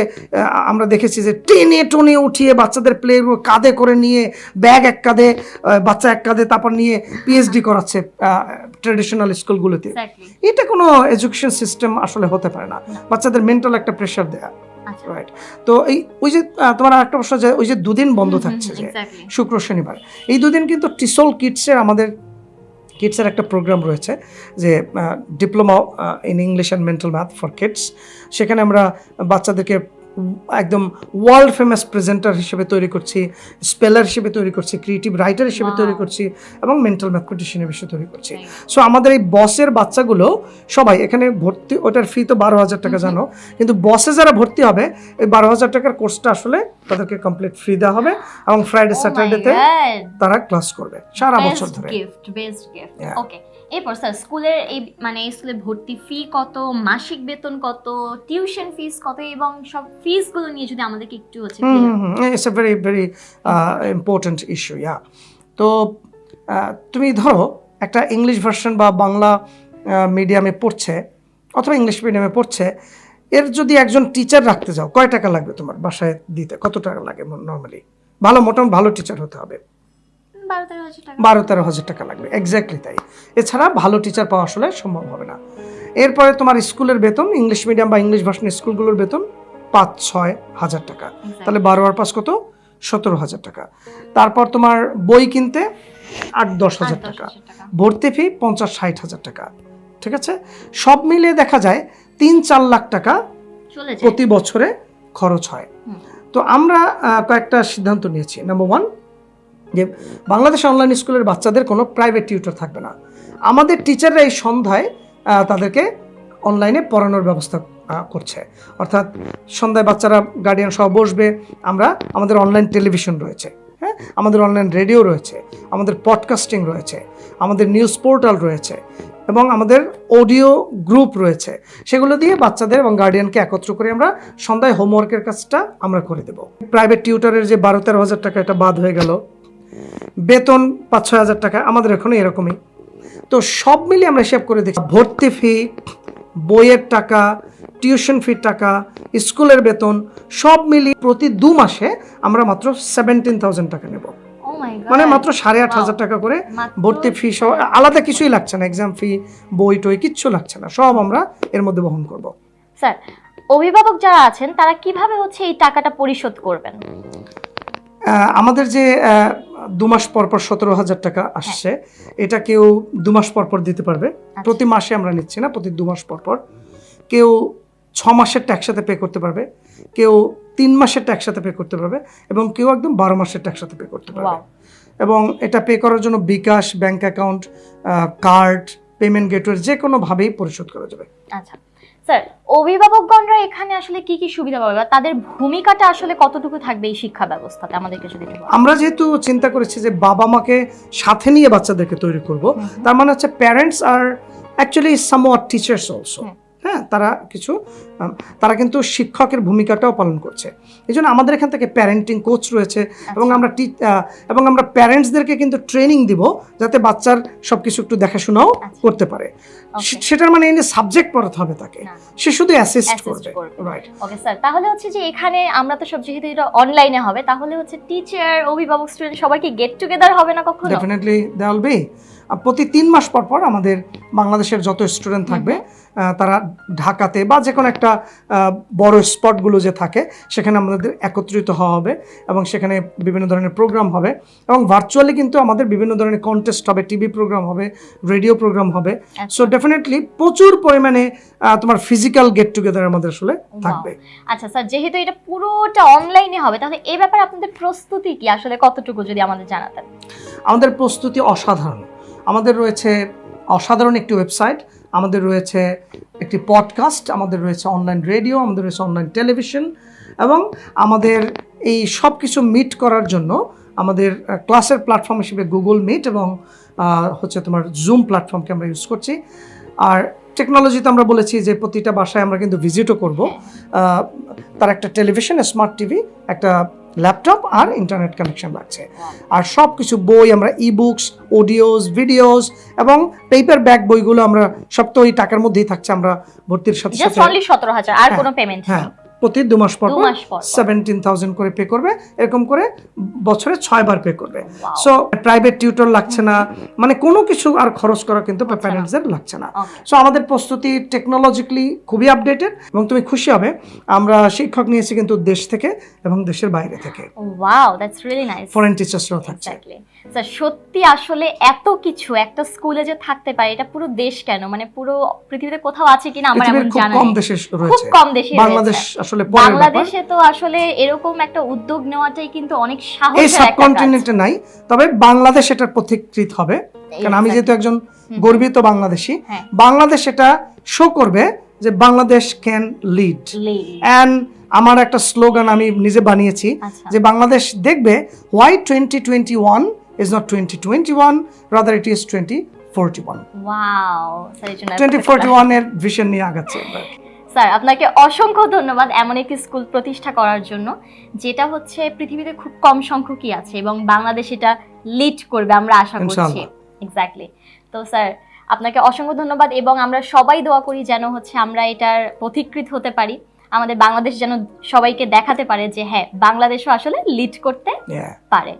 আমরা দেখেছি যে টেনে টনে উঠিয়ে বাচ্চাদের প্লে কাঁধে করে নিয়ে ব্যাগ এক কাঁধে বাচ্চা এক কাঁধে তারপর নিয়ে পিএইচডি করাচ্ছে ট্রেডিশনাল স্কুলগুলোতে এটা কোনো এডুকেশন সিস্টেম আসলে হতে পারে না। বাচ্চাদের মেন্টাল একটা প্রেশার দেয়া। রাইট তো এই ওই যে তোমার আরেকটা প্রশ্ন যে ওই যে দুদিন বন্ধ থাকছে যে শুক্র শনিবার এই দুদিন কিন্তু টিসল কিডসের আমাদের কিডসের একটা প্রোগ্রাম রয়েছে যে diploma in English and mental math for kids. সেখানে আমরা বাচ্চাদেরকে একদম ওয়ার্ল্ড ফেমাস প্রেজেন্টার হিসেবে তৈরি করছি স্পেলার হিসেবে তৈরি করছি ক্রিয়েটিভ রাইটার হিসেবে তৈরি করছি এবং মেন্টাল ম্যাথমেটিশিয়ান হিসেবে তৈরি করছি। সো আমাদের এই বসের বাচ্চাগুলো সবাই এখানে ভর্তি ওটার ফি তো বারো হাজার টাকা জানো? কিন্তু বসে যারা ভর্তি হবে এই বারো হাজার টাকার কোর্সটা আসলে তাদেরকে কমপ্লিট ফ্রি দেওয়া হবে এবং Oh ফ্রাইডে স্যাটারডেতে তারা ক্লাস করবে সারা বছর ধরে। গিফট বেস্ট গিফট ওকে এরপর স্যার স্কুলের এই মানে স্কুলে ভর্তি ফি কত মাসিক বেতন কত টিউশন ফিস কত এবং সব ফিসগুলো নিয়ে যদি আমাদেরকে একটু হচ্ছে it's a very very important issue yeah তো আহ, তুমি ধরো একটা ইংলিশ ভার্সন বা বাংলা মিডিয়ামে পড়ছে অথবা ইংলিশ মিডিয়ামে পড়ছে এর যদি একজন টিচার রাখতে যাও কয় টাকা লাগবে তোমার বাসায় দিতে? কত টাকা লাগে নর্মালি ভালো মোটামুটি ভালো টিচার হতে হবে। বারো তেরো হাজার টাকা। লাগবে এক্স্যাক্টলি তাই। এছাড়া ভালো টিচার পাওয়া আসলে সম্ভব হবে না। এরপরে তোমার স্কুলের বেতন ইংলিশ মিডিয়াম বা ইংলিশ ভার্সন স্কুলগুলোর বেতন পাঁচ ছয় হাজার টাকা। তাহলে বারো আর পাঁচ কত? সতেরো হাজার টাকা। তারপর তোমার বই কিনতে আট দশ হাজার টাকা। ভর্তি ফি পঞ্চাশ ষাট হাজার টাকা। ঠিক আছে? সব মিলিয়ে দেখা যায় তিন চার লাখ টাকা প্রতি বছরে খরচ হয়। তো আমরা কয়েকটা সিদ্ধান্ত নিয়েছি। নাম্বার ওয়ান যে বাংলাদেশ অনলাইন স্কুলের বাচ্চাদের কোনো প্রাইভেট টিউটর থাকবে না। আমাদের টিচাররা এই সন্ধ্যায় তাদেরকে অনলাইনে পড়ানোর ব্যবস্থা করছে। অর্থাৎ সন্ধ্যায় বাচ্চারা গার্ডিয়ান সহ বসবে, আমরা আমাদের অনলাইন টেলিভিশন রয়েছে হ্যাঁ? আমাদের অনলাইন রেডিও রয়েছে, আমাদের পডকাস্টিং রয়েছে, আমাদের নিউজ পোর্টাল রয়েছে এবং আমাদের অডিও গ্রুপ রয়েছে। সেগুলো দিয়ে বাচ্চাদের এবং গার্ডিয়ানকে একত্র করে আমরা সন্ধ্যায় হোমওয়ার্কের কাজটা আমরা করে দেব। প্রাইভেট টিউটারের যে বারো তেরো হাজার টাকা এটা বাদ হয়ে গেল। বেতন পাঁচ ছয় হাজার টাকা আমাদের এখনও এরকমই। তো সব মিলিয়ে আমরা হিসাব করে দেখি ভর্তি ফি বইয়ের টাকা টিউশন ফির টাকা স্কুলের বেতন সব মিলিয়ে প্রতি দু মাসে আমরা মাত্র সেভেন্টিন থাউজেন্ড টাকা নেব। গড মানে মাত্র সাড়ে আট হাজার টাকা করে ভর্তি ফি সহ আলাদা কিছুই লাগছে না এক্সাম ফি বই টই কিচ্ছু লাগছে না সব আমরা এর মধ্যে বহন করব। স্যার অভিভাবক যারা আছেন তারা কীভাবে হচ্ছে এই টাকাটা পরিশোধ করবেন? আমাদের যে দু মাস পর পর সতেরো হাজার টাকা আসছে এটা কেউ দু মাস পর পর দিতে পারবে। প্রতি মাসে আমরা নিচ্ছি না প্রতি দু মাস পর পর কেউ ছ মাসের ট্যাক্স সাথে পে করতে পারবে কেউ তিন মাসের ট্যাক্স সাথে পে করতে পারবে এবং কেউ একদম বারো মাসের ট্যাক্স সাথে পে করতে পারবে। এবং এটা পে করার জন্য bKash bank account card payment gateway যে কোনোভাবেই পরিশোধ করা যাবে। আচ্ছা। স্যার অভিভাবকগণরা এখানে আসলে কি কি সুবিধা পাবে বা তাদের ভূমিকাটা আসলে কতটুকু থাকবে এই শিক্ষা ব্যবস্থাতে? আমাদেরকে যদি আমরা যেহেতু চিন্তা করেছি যে বাবা মাকে সাথে নিয়ে বাচ্চাদেরকে তৈরি করব তার মানে হচ্ছে প্যারেন্টস আর অ্যাকচুয়ালি সামওয়াট টিচার্স অলসো। হ্যাঁ তারা কিছু তারা কিন্তু শিক্ষকের ভূমিকাটাও পালন করছে। এই জন্য আমাদের এখান থেকে প্যারেন্টিং কোচ রয়েছে এবং আমরা টি এবং আমরা প্যারেন্টসদেরকে কিন্তু ট্রেনিং দিব যাতে বাচ্চার সব কিছু একটু দেখাশোনাও আচ্ছা। করতে পারে। সেটার মানে এনে সাবজেক্ট পড়াতে হবে তাকে। সে শুধু অ্যাসিস্ট করবে। রাইট ওকে স্যার তাহলে হচ্ছে যে এখানে আমরা তো সব যেহেতু এটা অনলাইনে হবে তাহলে হচ্ছে টিচার অভিভাবক স্টুডেন্ট সবাই কি গেট টুগেদার হবে না কখনো? ডেফিনেটলি দেওয়াল বি আহ, প্রতি তিন মাস পর পর আমাদের বাংলাদেশের যত স্টুডেন্ট থাকবে তারা ঢাকাতে বা যে কোনো একটা বড় স্পটগুলো যে থাকে সেখানে আমাদের একত্রিত হওয়া হবে এবং সেখানে বিভিন্ন ধরনের প্রোগ্রাম হবে এবং ভার্চুয়ালি কিন্তু আমাদের বিভিন্ন ধরনের কন্টেস্ট হবে টিভি প্রোগ্রাম হবে রেডিও প্রোগ্রাম হবে। সো ডেফিনেটলি প্রচুর পরিমাণে তোমার ফিজিক্যাল গেট টুগেদার আমাদের আসলে থাকবে। আচ্ছা স্যার যেহেতু এটা পুরোটা অনলাইনে হবে তাহলে এই ব্যাপারে আপনাদের প্রস্তুতি কি? আসলে কতটুকু যদি আমাদের জানাতেন। আমাদের প্রস্তুতি অসাধারণ। আমাদের রয়েছে অসাধারণ একটি ওয়েবসাইট আমাদের রয়েছে একটি পডকাস্ট আমাদের রয়েছে অনলাইন রেডিও আমাদের রয়েছে অনলাইন টেলিভিশন এবং আমাদের এই সব কিছু মিট করার জন্য আমাদের ক্লাসের প্ল্যাটফর্ম হিসেবে গুগল মিট এবং হচ্ছে তোমার জুম প্ল্যাটফর্মকে আমরা ইউজ করছি। আর টেকনোলজিতে আমরা বলেছি যে প্রতিটা বাসায় আমরা কিন্তু ভিজিটও করব। তার একটা টেলিভিশন স্মার্ট টিভি একটা ল্যাপটপ আর ইন্টারনেট কানেকশন লাগছে। আর সব কিছু বই আমরা ই বুকস অডিওস ভিডিওস এবং পেপার ব্যাগ বইগুলো আমরা সব তো ওই টাকার মধ্যেই থাকছে আমরা ভর্তির সাথে সাথে সতেরো হাজার আর হ্যাঁ, কোনো পেমেন্ট হ্যাঁ প্রতি দু মাস পর। সেভেন্টিন থাউজেন্ড করে পে করবে এরকম করে বছরে ছয় বার পে করবে। সো প্রাইভেট টিউটর লাগছে না মানে কোনো কিছু আর খরচ করা কিন্তু প্যারেন্টসদের লাগছে না। সো আমাদের প্রস্তুতি টেকনোলজিক্যালি খুবই আপডেটেড এবং তুমি খুশি হবে আমরা শিক্ষক নিয়েছি কিন্তু দেশ থেকে এবং দেশের বাইরে থেকে। Wow that's really nice foreign টিচার্সরাও থাকছে। স্যার সত্যি আসলে এত কিছু একটা স্কুলে যে থাকতে পারে এটা পুরো দেশ কেন? মানে পুরো পৃথিবীতে কোথাও আছে কিনা আমার এমন খুব জানা কম। দেশে খুব কম দেশে বাংলাদেশ আসলে বাংলাদেশে তো আসলে এরকম একটা উদ্যোগ নেওয়াটাই কিন্তু অনেক এই সাহসের একটা কাজ। সাবকন্টিনেন্টে নাই তবে বাংলাদেশ এটার পথিকৃত হবে। কারণ আমি যেহেতু একজন গর্বিত বাংলাদেশি হ্যাঁ। বাংলাদেশ এটা শো করবে যে বাংলাদেশ ক্যান লিড অ্যান্ড আমার একটা স্লোগান আমি নিজে বানিয়েছি আচ্ছা। যে বাংলাদেশ দেখবে why twenty twenty one it is twenty forty one wow sir twenty forty ওয়ানের ভিশন নিয়ে আগাচ্ছে আমরা। স্যার আপনাকে অসংখ্য ধন্যবাদ এমন একটি স্কুল প্রতিষ্ঠা করার জন্য যেটা হচ্ছে পৃথিবীতে খুব কম সংখ্যকই আছে এবং বাংলাদেশ এটা লিড করবে আমরা আশা করছি। এক্স্যাক্টলি তো স্যার আপনাকে অসংখ্য ধন্যবাদ এবং আমরা সবাই দোয়া করি যেন হচ্ছে আমরা এটার পথিকৃত হতে পারি। আমাদের বাংলাদেশ যেন সবাইকে দেখাতে পারে যে হ্যাঁ বাংলাদেশও আসলে লিড করতে পারে।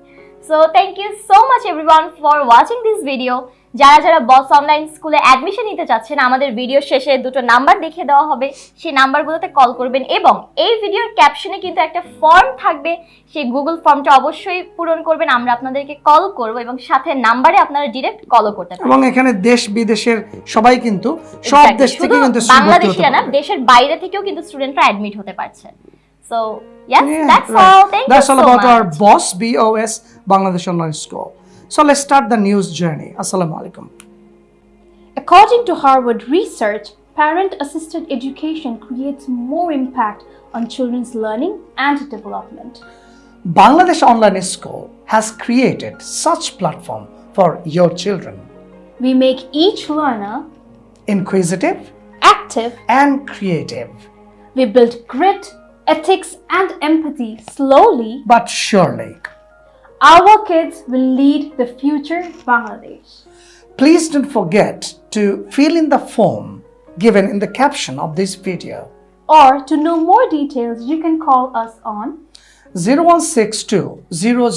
So thank you so much everyone for watching this video যারা যারা বস অনলাইন স্কুলে অ্যাডমিশন নিতে চাচ্ছেন আমাদের ভিডিও শেষে দুটো নাম্বার দেখিয়ে দেওয়া হবে। সেই নাম্বারগুলোতে কল করবেন এবং এই ভিডিওর ক্যাপশনে কিন্তু একটা ফর্ম থাকবে। সেই গুগল ফর্মটা অবশ্যই পূরণ করবেন। আমরা আপনাদেরকে কল করব এবং সাথে নাম্বারে আপনারা ডিরেক্ট কলও করতে পারেন এবং এখানে দেশ বিদেশের সবাই কিন্তু সব দেশ থেকে কিন্তু বাংলাদেশিরা না দেশের বাইরে থেকেও কিন্তু স্টুডেন্টরা অ্যাডমিট হতে পারছে। So yes, yeah, that's right. all. Thank that's all so about much. our BOSS, BOS, Bangladesh Online School. So let's start the news journey. Assalamu alaikum. According to Harvard research, parent-assisted education creates more impact on children's learning and development. Bangladesh Online School has created such platform for your children. We make each learner inquisitive, active and creative. We build grit, ethics, and empathy slowly. but surely. Our kids will lead the future Bangladesh. Please don't forget to fill in the form given in the caption of this video. Or to know more details, you can call us on 0162 000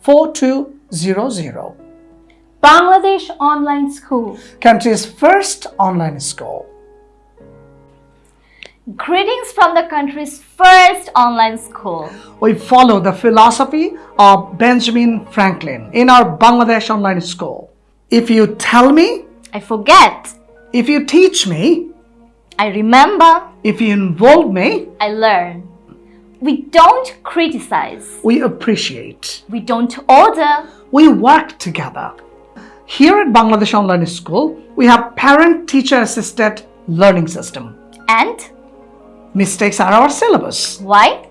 4200. Bangladesh Online School. Country's first online school. Greetings from the country's first online school. We follow the philosophy of Benjamin Franklin in our Bangladesh online school. If you tell me, I forget. if you teach me, I remember. if you involve me, I learn. We don't criticize. we appreciate. We don't order. We work together. Here at Bangladesh Online School, we have parent teacher assisted learning system. And Mistakes are our syllabus why?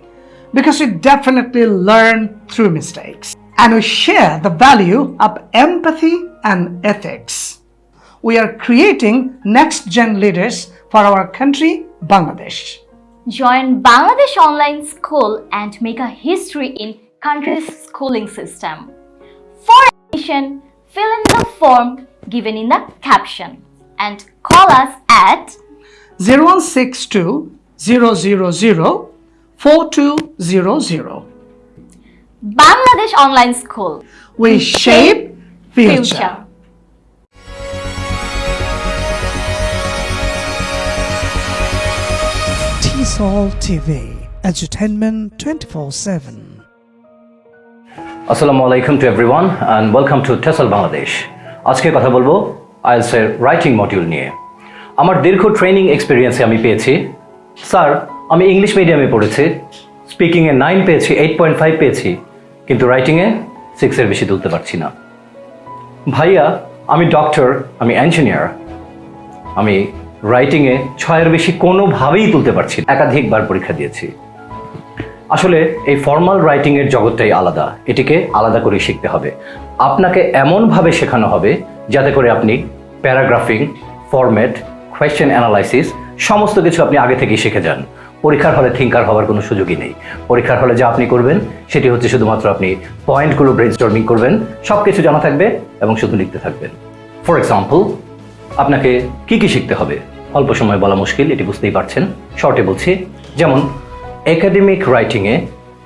because we definitely learn through mistakes. And we share the value of empathy and ethics. We are creating next gen leaders for our country, Bangladesh. Join Bangladesh Online School and make a history in country's schooling system. For admission, fill in the form given in the caption and call us at 0162 000 4200. Bangladesh Online School. We shape future. TESOL TV, entertainment 24 7. আসসালামু আলাইকুম to everyone and welcome to TESOL Bangladesh আজকে কথা বলব আইএলসের writing module নিয়ে আমার দীর্ঘ training এক্সপিরিয়েন্সে আমি পেয়েছি স্যার, আমি ইংলিশ মিডিয়ামে পড়েছি। স্পিকিংয়ে নাইন পেয়েছি, এইট পয়েন্ট ফাইভ পেয়েছি। কিন্তু রাইটিংয়ে সিক্সের বেশি তুলতে পারছি না। ভাইয়া, আমি ডক্টর, আমি ইঞ্জিনিয়ার। আমি রাইটিংয়ে ছয়ের বেশি কোনোভাবেই তুলতে পারছি না। একাধিকবার পরীক্ষা দিয়েছি। আসলে এই ফর্মাল রাইটিংয়ের জগৎটাই আলাদা। এটিকে আলাদা করে শিখতে হবে। আপনাকে এমনভাবে শেখানো হবে যাতে করে আপনি প্যারাগ্রাফিং, ফরম্যাট, কোয়েশ্চেন অ্যানালাইসিস সমস্ত কিছু আপনি আগে থেকেই শিখে যান। পরীক্ষার হলে থিঙ্কার হওয়ার কোনো সুযোগই নেই। পরীক্ষার হলে যা আপনি করবেন, সেটি হচ্ছে শুধুমাত্র আপনি পয়েন্টগুলো ব্রেনস্টর্মিং করবেন সব কিছু জানা থাকবে এবং শুধু লিখতে থাকবেন। ফর এক্সাম্পল আপনাকে কি কি শিখতে হবে? অল্প সময় বলা মুশকিল, এটি বুঝতেই পারছেন। শর্টে বলছি, যেমন একাডেমিক রাইটিংয়ে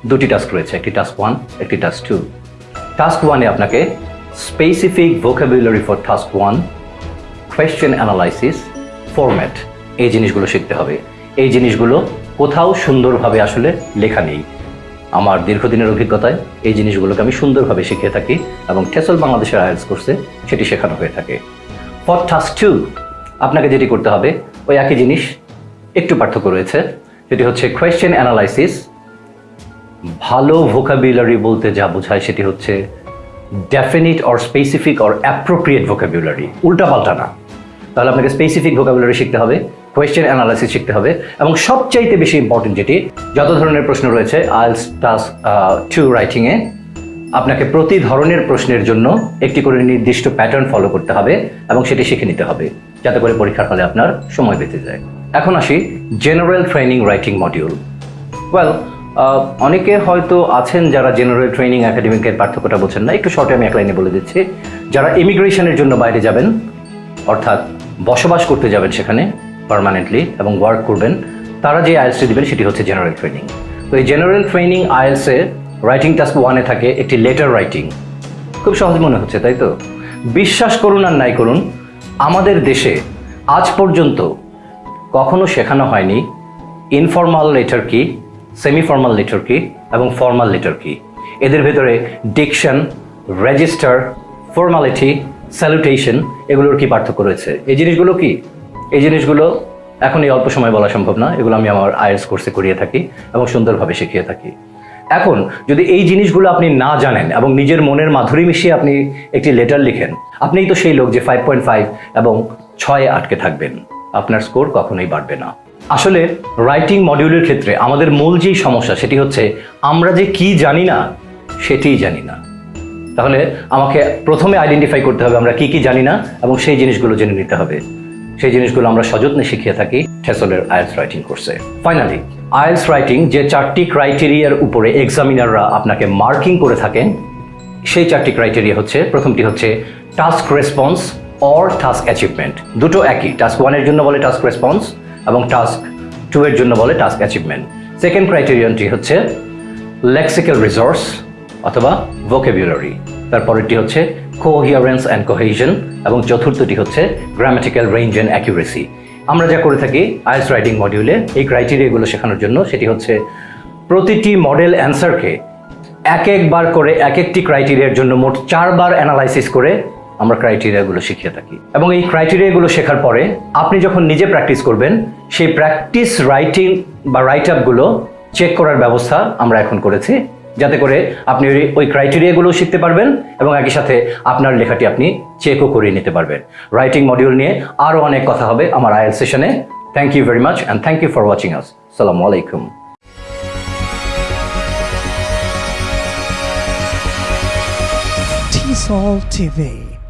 দুটি টাস্ক রয়েছে, একটি টাস্ক ওয়ান একটি টাস্ক টু টাস্ক ওয়ানে আপনাকে specific vocabulary for task one question analysis format এই জিনিসগুলো শিখতে হবে। এই জিনিসগুলো কোথাও সুন্দরভাবে আসলে লেখা নেই। আমার দীর্ঘদিনের অভিজ্ঞতায় এই জিনিসগুলোকে আমি সুন্দরভাবে শিখিয়ে থাকি এবং টেসল বাংলাদেশের আয়ার্স কোর্সে সেটি শেখানো হয়ে থাকে। ফর টাস্ক টু, আপনাকে যেটি করতে হবে, ওই একই জিনিস একটু পার্থক্য রয়েছে। যেটি হচ্ছে কোয়েশ্চেন অ্যানালাইসিস ভালো ভোকাবুলারি বলতে যা বোঝায় সেটি হচ্ছে definite or specific or appropriate vocabulary উল্টাপাল্টা না। তাহলে আপনাকে স্পেসিফিক ভোকাবুলারি শিখতে হবে। কোয়েশ্চেন অ্যানালাইসিস শিখতে হবে। এবং সবচাইতে বেশি ইম্পর্টেন্ট যেটি, যত ধরনের প্রশ্ন রয়েছে আইলস টাস টু রাইটিংয়ে আপনাকে প্রতি ধরনের প্রশ্নের জন্য একটি করে নির্দিষ্ট প্যাটার্ন ফলো করতে হবে এবং সেটি শিখে নিতে হবে, যাতে করে পরীক্ষার ফলে আপনার সময় বেঁচে যায়। এখন আসি general training writing module well অনেকে হয়তো আছেন যারা জেনারেল ট্রেনিং একাডেমিকের পার্থক্যটা বলছেন না, একটু শর্টে আমি এক লাইনে বলে দিচ্ছি। যারা ইমিগ্রেশনের জন্য বাইরে যাবেন, অর্থাৎ বসবাস করতে যাবেন সেখানে পার্মানেন্টলি এবং ওয়ার্ক করবেন, তারা যে আইএলসটি দেবেন সেটি হচ্ছে জেনারেল ট্রেনিং তো এই জেনারেল ট্রেনিং আইএলসে রাইটিং টাস্ক ওয়ানে থাকে একটি লেটার রাইটিং খুব সহজ মনে হচ্ছে, তাই তো? বিশ্বাস করুন আর নাই করুন, আমাদের দেশে আজ পর্যন্ত কখনো শেখানো হয়নি ইনফর্মাল লেটার কি সেমি ফর্মাল লেটার কি এবং ফর্মাল লেটার কি। এদের ভেতরে ডিকশন রেজিস্টার ফর্মালিটি স্যালুটেশন এগুলোর কি পার্থক্য রয়েছে? এই জিনিসগুলো কি? এই জিনিসগুলো এখন এই অল্প সময় বলা সম্ভব না। এগুলো আমি আমার আইএস কোর্সে করিয়ে থাকি এবং সুন্দরভাবে শিখিয়ে থাকি। এখন যদি এই জিনিসগুলো আপনি না জানেন এবং নিজের মনের মাধুরী মিশিয়ে আপনি একটি লেটার লিখেন, আপনিই তো সেই লোক যে ফাইভ পয়েন্ট ফাইভ এবং ছয়ে আটকে থাকবেন। আপনার স্কোর কখনোই বাড়বে না। আসলে রাইটিং মডিউলের ক্ষেত্রে আমাদের মূল যেই সমস্যা সেটি হচ্ছে আমরা যে কি জানি না, সেটিই জানি না। তাহলে আমাকে প্রথমে আইডেন্টিফাই করতে হবে আমরা কি কি জানি না এবং সেই জিনিসগুলো জেনে নিতে হবে। সেই জিনিসগুলো আমরা সযত্নে শিখিয়ে থাকি ঠেসলের আইএলস রাইটিং কোর্সে। ফাইনালি আইএলস রাইটিং যে চারটি ক্রাইটেরিয়ার উপরে এক্সামিনাররা আপনাকে মার্কিং করে থাকেন, সেই চারটি ক্রাইটেরিয়া হচ্ছে, প্রথমটি হচ্ছে task response or task achievement দুটো একই টাস্ক ওয়ানের জন্য বলে টাস্ক রেসপন্স এবং টাস্ক টু এর জন্য বলে টাস্ক অ্যাচিভমেন্ট সেকেন্ড ক্রাইটেরিয়ানটি হচ্ছে লেক্সিক্যাল রিসোর্স অথবা ভোকেবুলারি তারপরেরটি হচ্ছে কোহিয়ারেন্স অ্যান্ড কোহেশন এবং চতুর্থটি হচ্ছে গ্রামাটিক্যাল রেঞ্জ অ্যান্ড অ্যাকিউরেসি আমরা যা করে থাকি আইস রাইটিং মডিউলে এই ক্রাইটেরিয়াগুলো শেখানোর জন্য, সেটি হচ্ছে প্রতিটি মডেল অ্যান্সারকে এক একবার করে এক একটি ক্রাইটেরিয়ার জন্য মোট চারবার অ্যানালাইসিস করে আমরা ক্রাইটেরিয়াগুলো শিখিয়ে থাকি। এবং এই ক্রাইটেরিয়াগুলো শেখার পরে আপনি যখন নিজে প্র্যাকটিস করবেন, সেই প্র্যাকটিস রাইটিং বা রাইট আপগুলো চেক করার ব্যবস্থা আমরা এখন করেছি। যাতে করে আপনি ওই- ওই ক্রাইটেরিয়াগুলো শিখতে পারবেন এবং একই সাথে আপনার লেখাটি আপনি চেকও করিয়ে নিতে পারবেন। রাইটিং মডিউল নিয়ে আরও অনেক কথা হবে আমার আয়েল সেশনে thank you very much and thank you for watching আস সালামু আলাইকুম TESOL TV,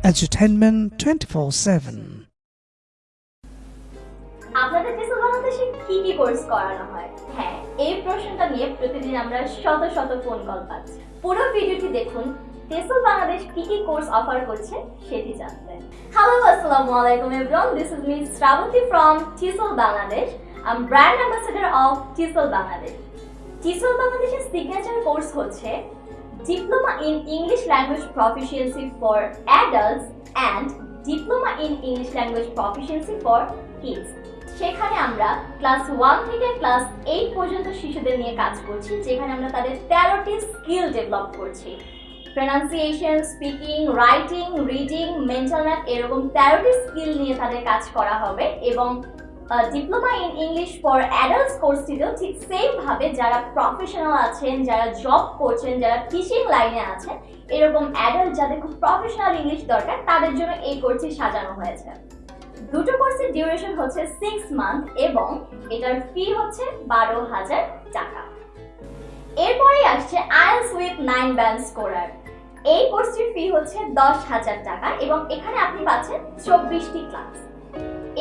entertainment 24 7. আপনাদের বাংলাদেশে কি কি কোর্স করানো হয়? হ্যাঁ এই প্রশ্নটা নিয়ে প্রতিদিন আমরা শত শত ফোন কল পাচ্ছি। পুরো ভিডিওটি দেখুন টেসল বাংলাদেশ কি কি কোর্স অফার করছে সেটি জানতে। হ্যালো আসসালামু আলাইকুম everyone this is me Shrabanti from TESOL Bangladesh. I am brand ambassador of TESOL Bangladesh. TESOL বাংলাদেশের সিগনেচার কোর্স হচ্ছে Diploma in English Language Proficiency for Adults and Diploma in English Language Proficiency for Kids. সেখানে আমরা class one থেকে class eight পর্যন্ত শিশুদের নিয়ে কাজ করছি, যেখানে আমরা তাদের তেরোটি স্কিল ডেভেলপ করছি। Pronunciation speaking writing reading mental math এরকম তেরোটি স্কিল নিয়ে তাদের কাজ করা হবে এবং diploma in English for adults কোর্সটিতেও ঠিক সেম ভাবে যারা প্রফেশনাল আছেন, যারা জব করছেন, যারা টিচিং লাইনে আছেন, এরকম অ্যাডাল্ট যাদের খুব প্রফেশনাল ইংলিশ দরকার, তাদের জন্য এই কোর্সটি সাজানো হয়েছে। দুটো কোর্সের ডিউরেশন হচ্ছে সিক্স মান্থ এবং এটার ফি হচ্ছে বারো হাজার টাকা। এরপরেই আসছে IELTS with nine band scorer এই কোর্সটির ফি হচ্ছে দশ হাজার টাকা এবং এখানে আপনি পাচ্ছেন চব্বিশটি ক্লাস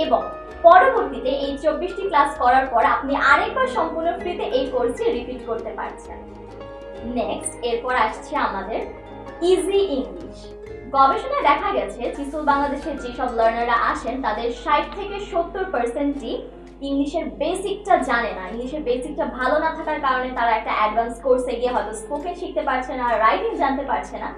এবং পরবর্তীতে এই চব্বিশটি ক্লাস করার পর আপনি আরেকবার সম্পূর্ণ ফ্রিতে এই কোর্সটি রিপিট করতে পারছেন। নেক্সট এরপর আসছে আমাদের ইজি ইংলিশ গবেষণায় দেখা গেছে, চিসুল বাংলাদেশের যেসব লার্নাররা আসেন তাদের ষাট থেকে সত্তর পার্সেন্টই ইংলিশের বেসিকটা জানে না। ইংলিশের বেসিকটা ভালো না থাকার কারণে তারা একটা অ্যাডভান্স কোর্সে গিয়ে হয়তো স্পোকেন শিখতে পারছে না রাইটিং জানতে পারছে না।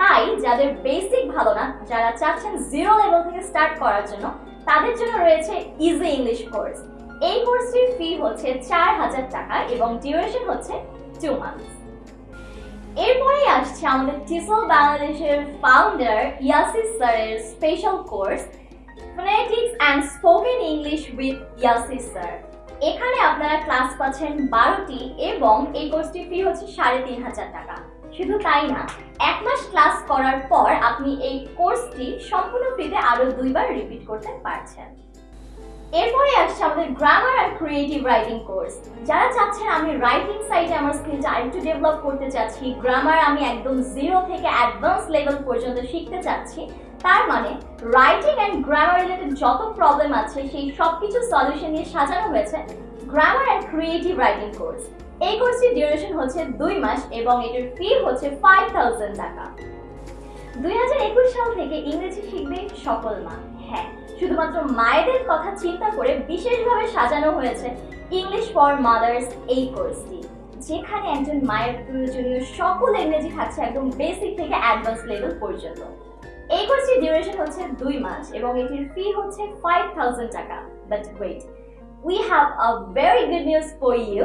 তাই যাদের বেসিক ভালো না, যারা চাচ্ছেন জিরো লেভেল থেকে স্টার্ট করার জন্য, তাদের জন্য রয়েছে ইজি ইংলিশ কোর্স এই কোর্সটির ফি হচ্ছে চার হাজার টাকা এবং ডিউরেশন হচ্ছে টু মান্থস এরপরেই আসছে আমাদের টিসল বাংলাদেশের ফাউন্ডার ইয়াসিস স্যারের special course phonetics and spoken English with Yasis sir. এখানে আপনারা ক্লাস পাচ্ছেন বারোটি এবং এই কোর্সটির ফি হচ্ছে সাড়ে তিন হাজার টাকা। শুধু তাই না, এক মাস ক্লাস করার পর আপনি এই কোর্সটি সম্পূর্ণ ফ্রিতে আরও দুইবার রিপিট করতে পারছেন। এরপরে আসছে আমাদের গ্রামার আর ক্রিয়েটিভ রাইটিং কোর্স যারা চাচ্ছেন আমি রাইটিং সাইডে আমার স্কিলটা আরেকটু ডেভেলপ করতে চাচ্ছি গ্রামার আমি একদম জিরো থেকে অ্যাডভান্স লেভেল পর্যন্ত শিখতে চাচ্ছি, তার মানে রাইটিং অ্যান্ড গ্রামার রিলেটেড যত প্রবলেম আছে, সেই সব কিছু সলিউশন নিয়ে সাজানো হয়েছে grammar and creative writing course এই কোর্সটির ডিউরেশন হচ্ছে দুই মাস এবং এটির ফি হচ্ছে ফাইভ থাউজেন্ড টাকা। দুই হাজার একুশ সাল থেকে ইংরেজি শিখবে সকল মা। হ্যাঁ শুধুমাত্র মায়েদের কথা চিন্তা করে বিশেষভাবে সাজানো হয়েছে ইংলিশ ফর মাদার্স এই কোর্সটি যেখানে একজন মায়ের প্রয়োজনীয় সকল ইংরেজি থাকছে একদম বেসিক থেকে অ্যাডভান্স লেভেল পর্যন্ত। এই কোর্সটির ডিউরেশন হচ্ছে দুই মাস এবং এটির ফি হচ্ছে ফাইভ থাউজেন্ড টাকা। But wait we have a very good news for you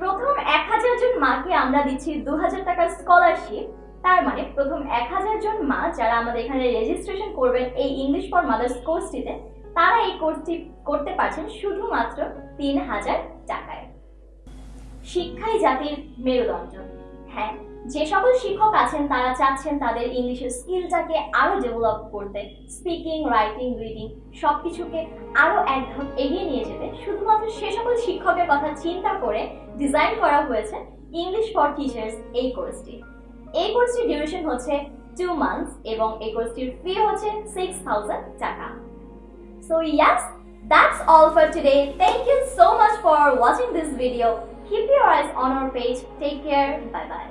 প্রথম এক হাজার জন মাকে আমরা দিচ্ছি দু হাজার টাকার স্কলারশিপ তার মানে প্রথম এক হাজার জন মা যারা আমাদের এখানে রেজিস্ট্রেশন করবেন এই ইংলিশ ফর মাদার্স কোর্সটিতে তারা এই কোর্সটি করতে পারছেন শুধুমাত্র তিন হাজার টাকায়। শিক্ষাই জাতির মেরুদণ্ড। হ্যাঁ যে সকল শিক্ষক আছেন, তারা চাচ্ছেন তাদের ইংলিশের স্কিলটাকে আরও ডেভেলপ করতে স্পিকিং রাইটিং রিডিং সবকিছুকে আরও এক ধাপ এগিয়ে নিয়ে যেতে। শুধুমাত্র সে সকল শিক্ষকের কথা চিন্তা করে ডিজাইন করা হয়েছে ইংলিশ ফর টিচার্স এই কোর্সটি এই কোর্সটির ডিউরেশন হচ্ছে টু মান্থস এবং এই কোর্সটির ফি হচ্ছে সিক্স থাউজেন্ড টাকা so yes that's all for today thank you so much for watching this video keep your eyes on our page take care bye bye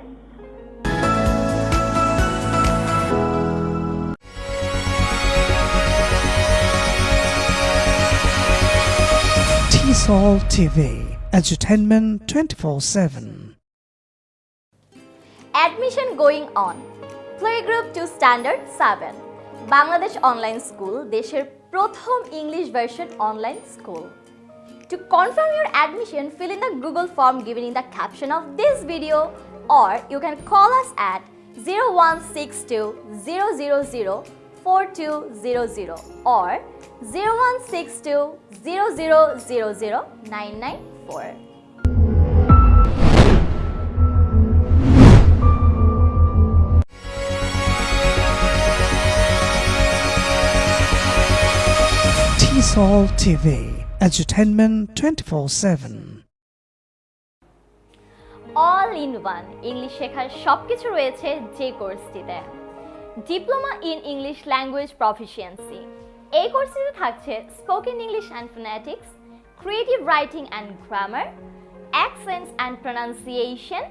TESOL TV, entertainment 24 7. Admission going on. Playgroup to Standard 7. Bangladesh online school দেশের প্রথম English version online school To confirm your admission, fill in the Google form given in the caption of this video or you can call us at 0162 000 4200 or 0162 000 994. TESOL TV, entertainment 24 7. All in one English শেখার সবকিছু রয়েছে যে কোর্সটিতে diploma in English language proficiency এই কোর্সটিতে থাকছে spoken English and phonetics creative writing and grammar accents and pronunciation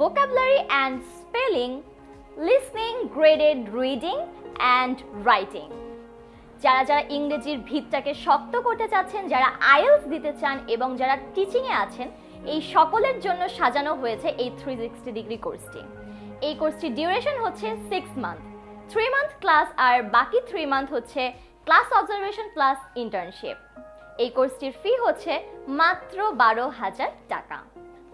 vocabulary and spelling, listening, graded reading and writing. যারা যারা ইংরেজির ভিতটাকে শক্ত করতে চাচ্ছেন, যারা আইএলস দিতে চান এবং যারা টিচিংয়ে আছেন, এই সকলের জন্য সাজানো হয়েছে এই থ্রি সিক্সটি ডিগ্রি কোর্সটি এই কোর্সটির ডিউরেশন হচ্ছে six month three month class আর বাকি থ্রি মান্থ হচ্ছে ক্লাস অবজারভেশন প্লাস ইন্টার্নশিপ এই কোর্সটির ফি হচ্ছে মাত্র বারো হাজার টাকা।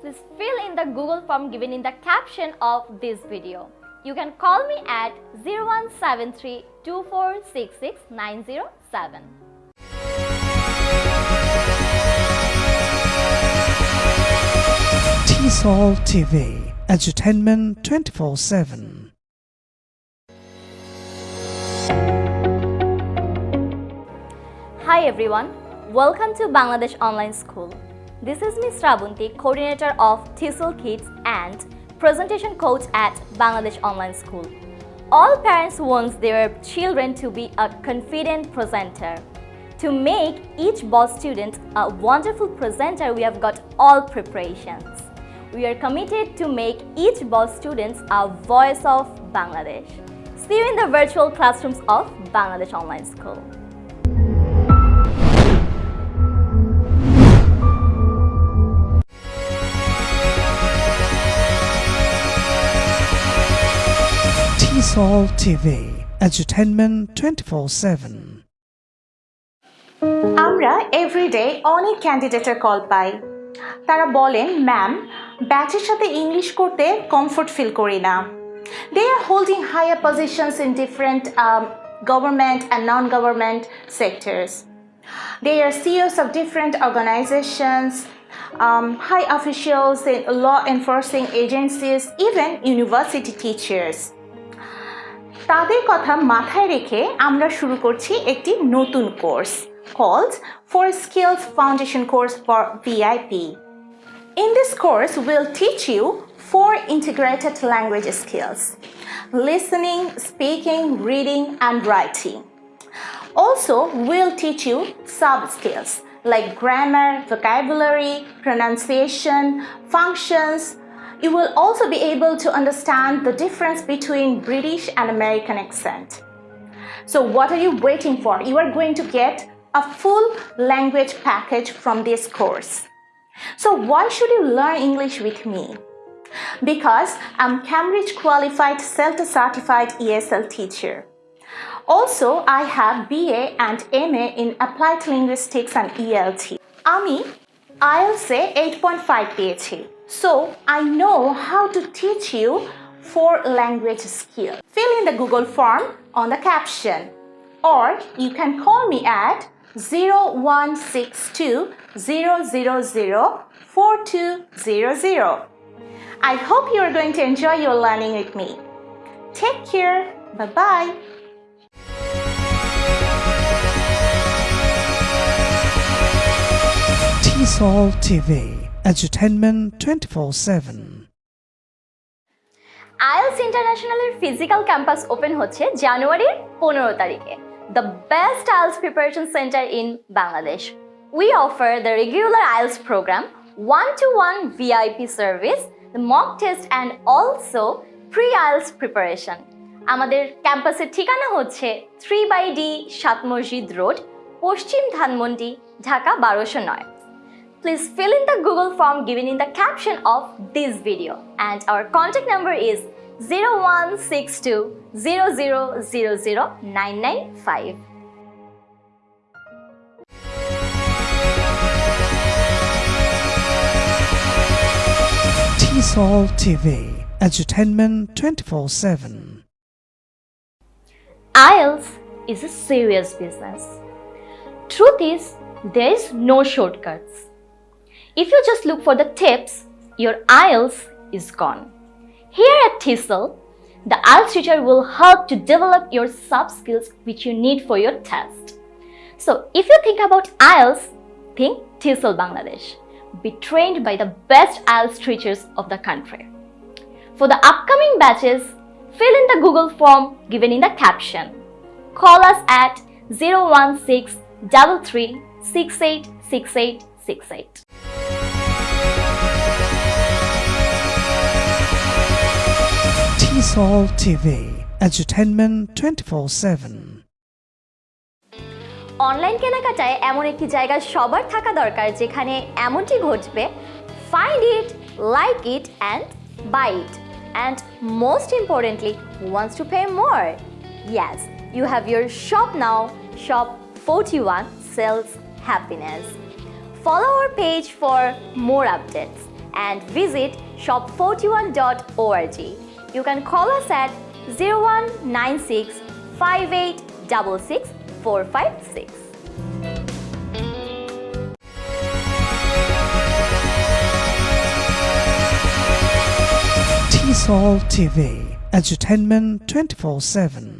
Please fill in the Google form given in the caption of this video. You can call me at 0173 2466 907. TESOL TV, edutainment 24 7. Hi everyone, welcome to Bangladesh Online School. This is Ms. Rabunti, coordinator of TESOL Kids and presentation coach at Bangladesh Online School. All parents want their children to be a confident presenter. To make each boss student a wonderful presenter, we have got all preparations. We are committed to make each boss student a voice of Bangladesh. See you in the virtual classrooms of Bangladesh Online School. TESOL TV, edutainment 24 7. আমরা everyday অনেক ক্যান্ডিডেটের call পাই তারা বলেন ma'am ব্যাচের সাথে English করতে comfort feel করি না they are holding higher positions in different government and non government sectors They are CEOs of different organizations, um, high officials in law enforcing agencies, even university teachers. তাদের কথা মাথায় রেখে আমরা শুরু করছি একটি নতুন course called For Skills Foundation Course for VIP. In this course, we'll teach you four integrated language skills listening, speaking, reading, and writing. Also, we'll teach you sub skills like grammar, vocabulary, pronunciation, functions. You will also be able to understand the difference between British and American accent. So, what are you waiting for? You are going to get a full language package from this course. So, why should you learn English with me? Because I'm Cambridge qualified CELTA certified ESL teacher. Also, I have BA and MA in Applied Linguistics and ELT. আমি IELTS-এ 8.5 পেয়েছি so, I know how to teach you four language skills. Fill in the Google form on the caption or you can call me at 0162 000 4200. I hope you are going to enjoy your learning with me. Take care. Bye bye. TESOL TV, edutainment 24 7. IELTS ইন্টারন্যাশনালের physical campus open হচ্ছে জানুয়ারির পনেরো তারিখে। The best IELTS preparation centre in Bangladesh we offer the regular IELTS programme one to one VIP service mock test and also pre IELTS preparation আমাদের ক্যাম্পাসের ঠিকানা হচ্ছে three by D সাত মসজিদ রোড, পশ্চিম ধানমন্ডি, ঢাকা বারোশো নয়। Please fill in the Google form given in the caption of this video and our contact number is 0162 0000 995. TESOL TV, entertainment 24 7. IELTS is a serious business. Truth is, there is no shortcuts. If you just look for the tips, your IELTS is gone. Here at TESOL, the IELTS teacher will help to develop your soft skills which you need for your test. So, if you think about IELTS, think TESOL Bangladesh. Be trained by the best IELTS teachers of the country. For the upcoming batches, fill in the Google form given in the caption. Call us at 016 33 68 68 68. TESOL TV, edutainment 24 7. Online কেনাকাটায় এমন একটি জায়গা সবার থাকা দরকার যেখানে এমনটি ঘটবে find it like it and buy it and most importantly, who wants to pay more? Yes, you have your shop now. Shop 41 sells happiness. Follow our page for more updates and visit shop41.org. You can call us at 0196 5866 456. TESOL TV, entertainment 24 7.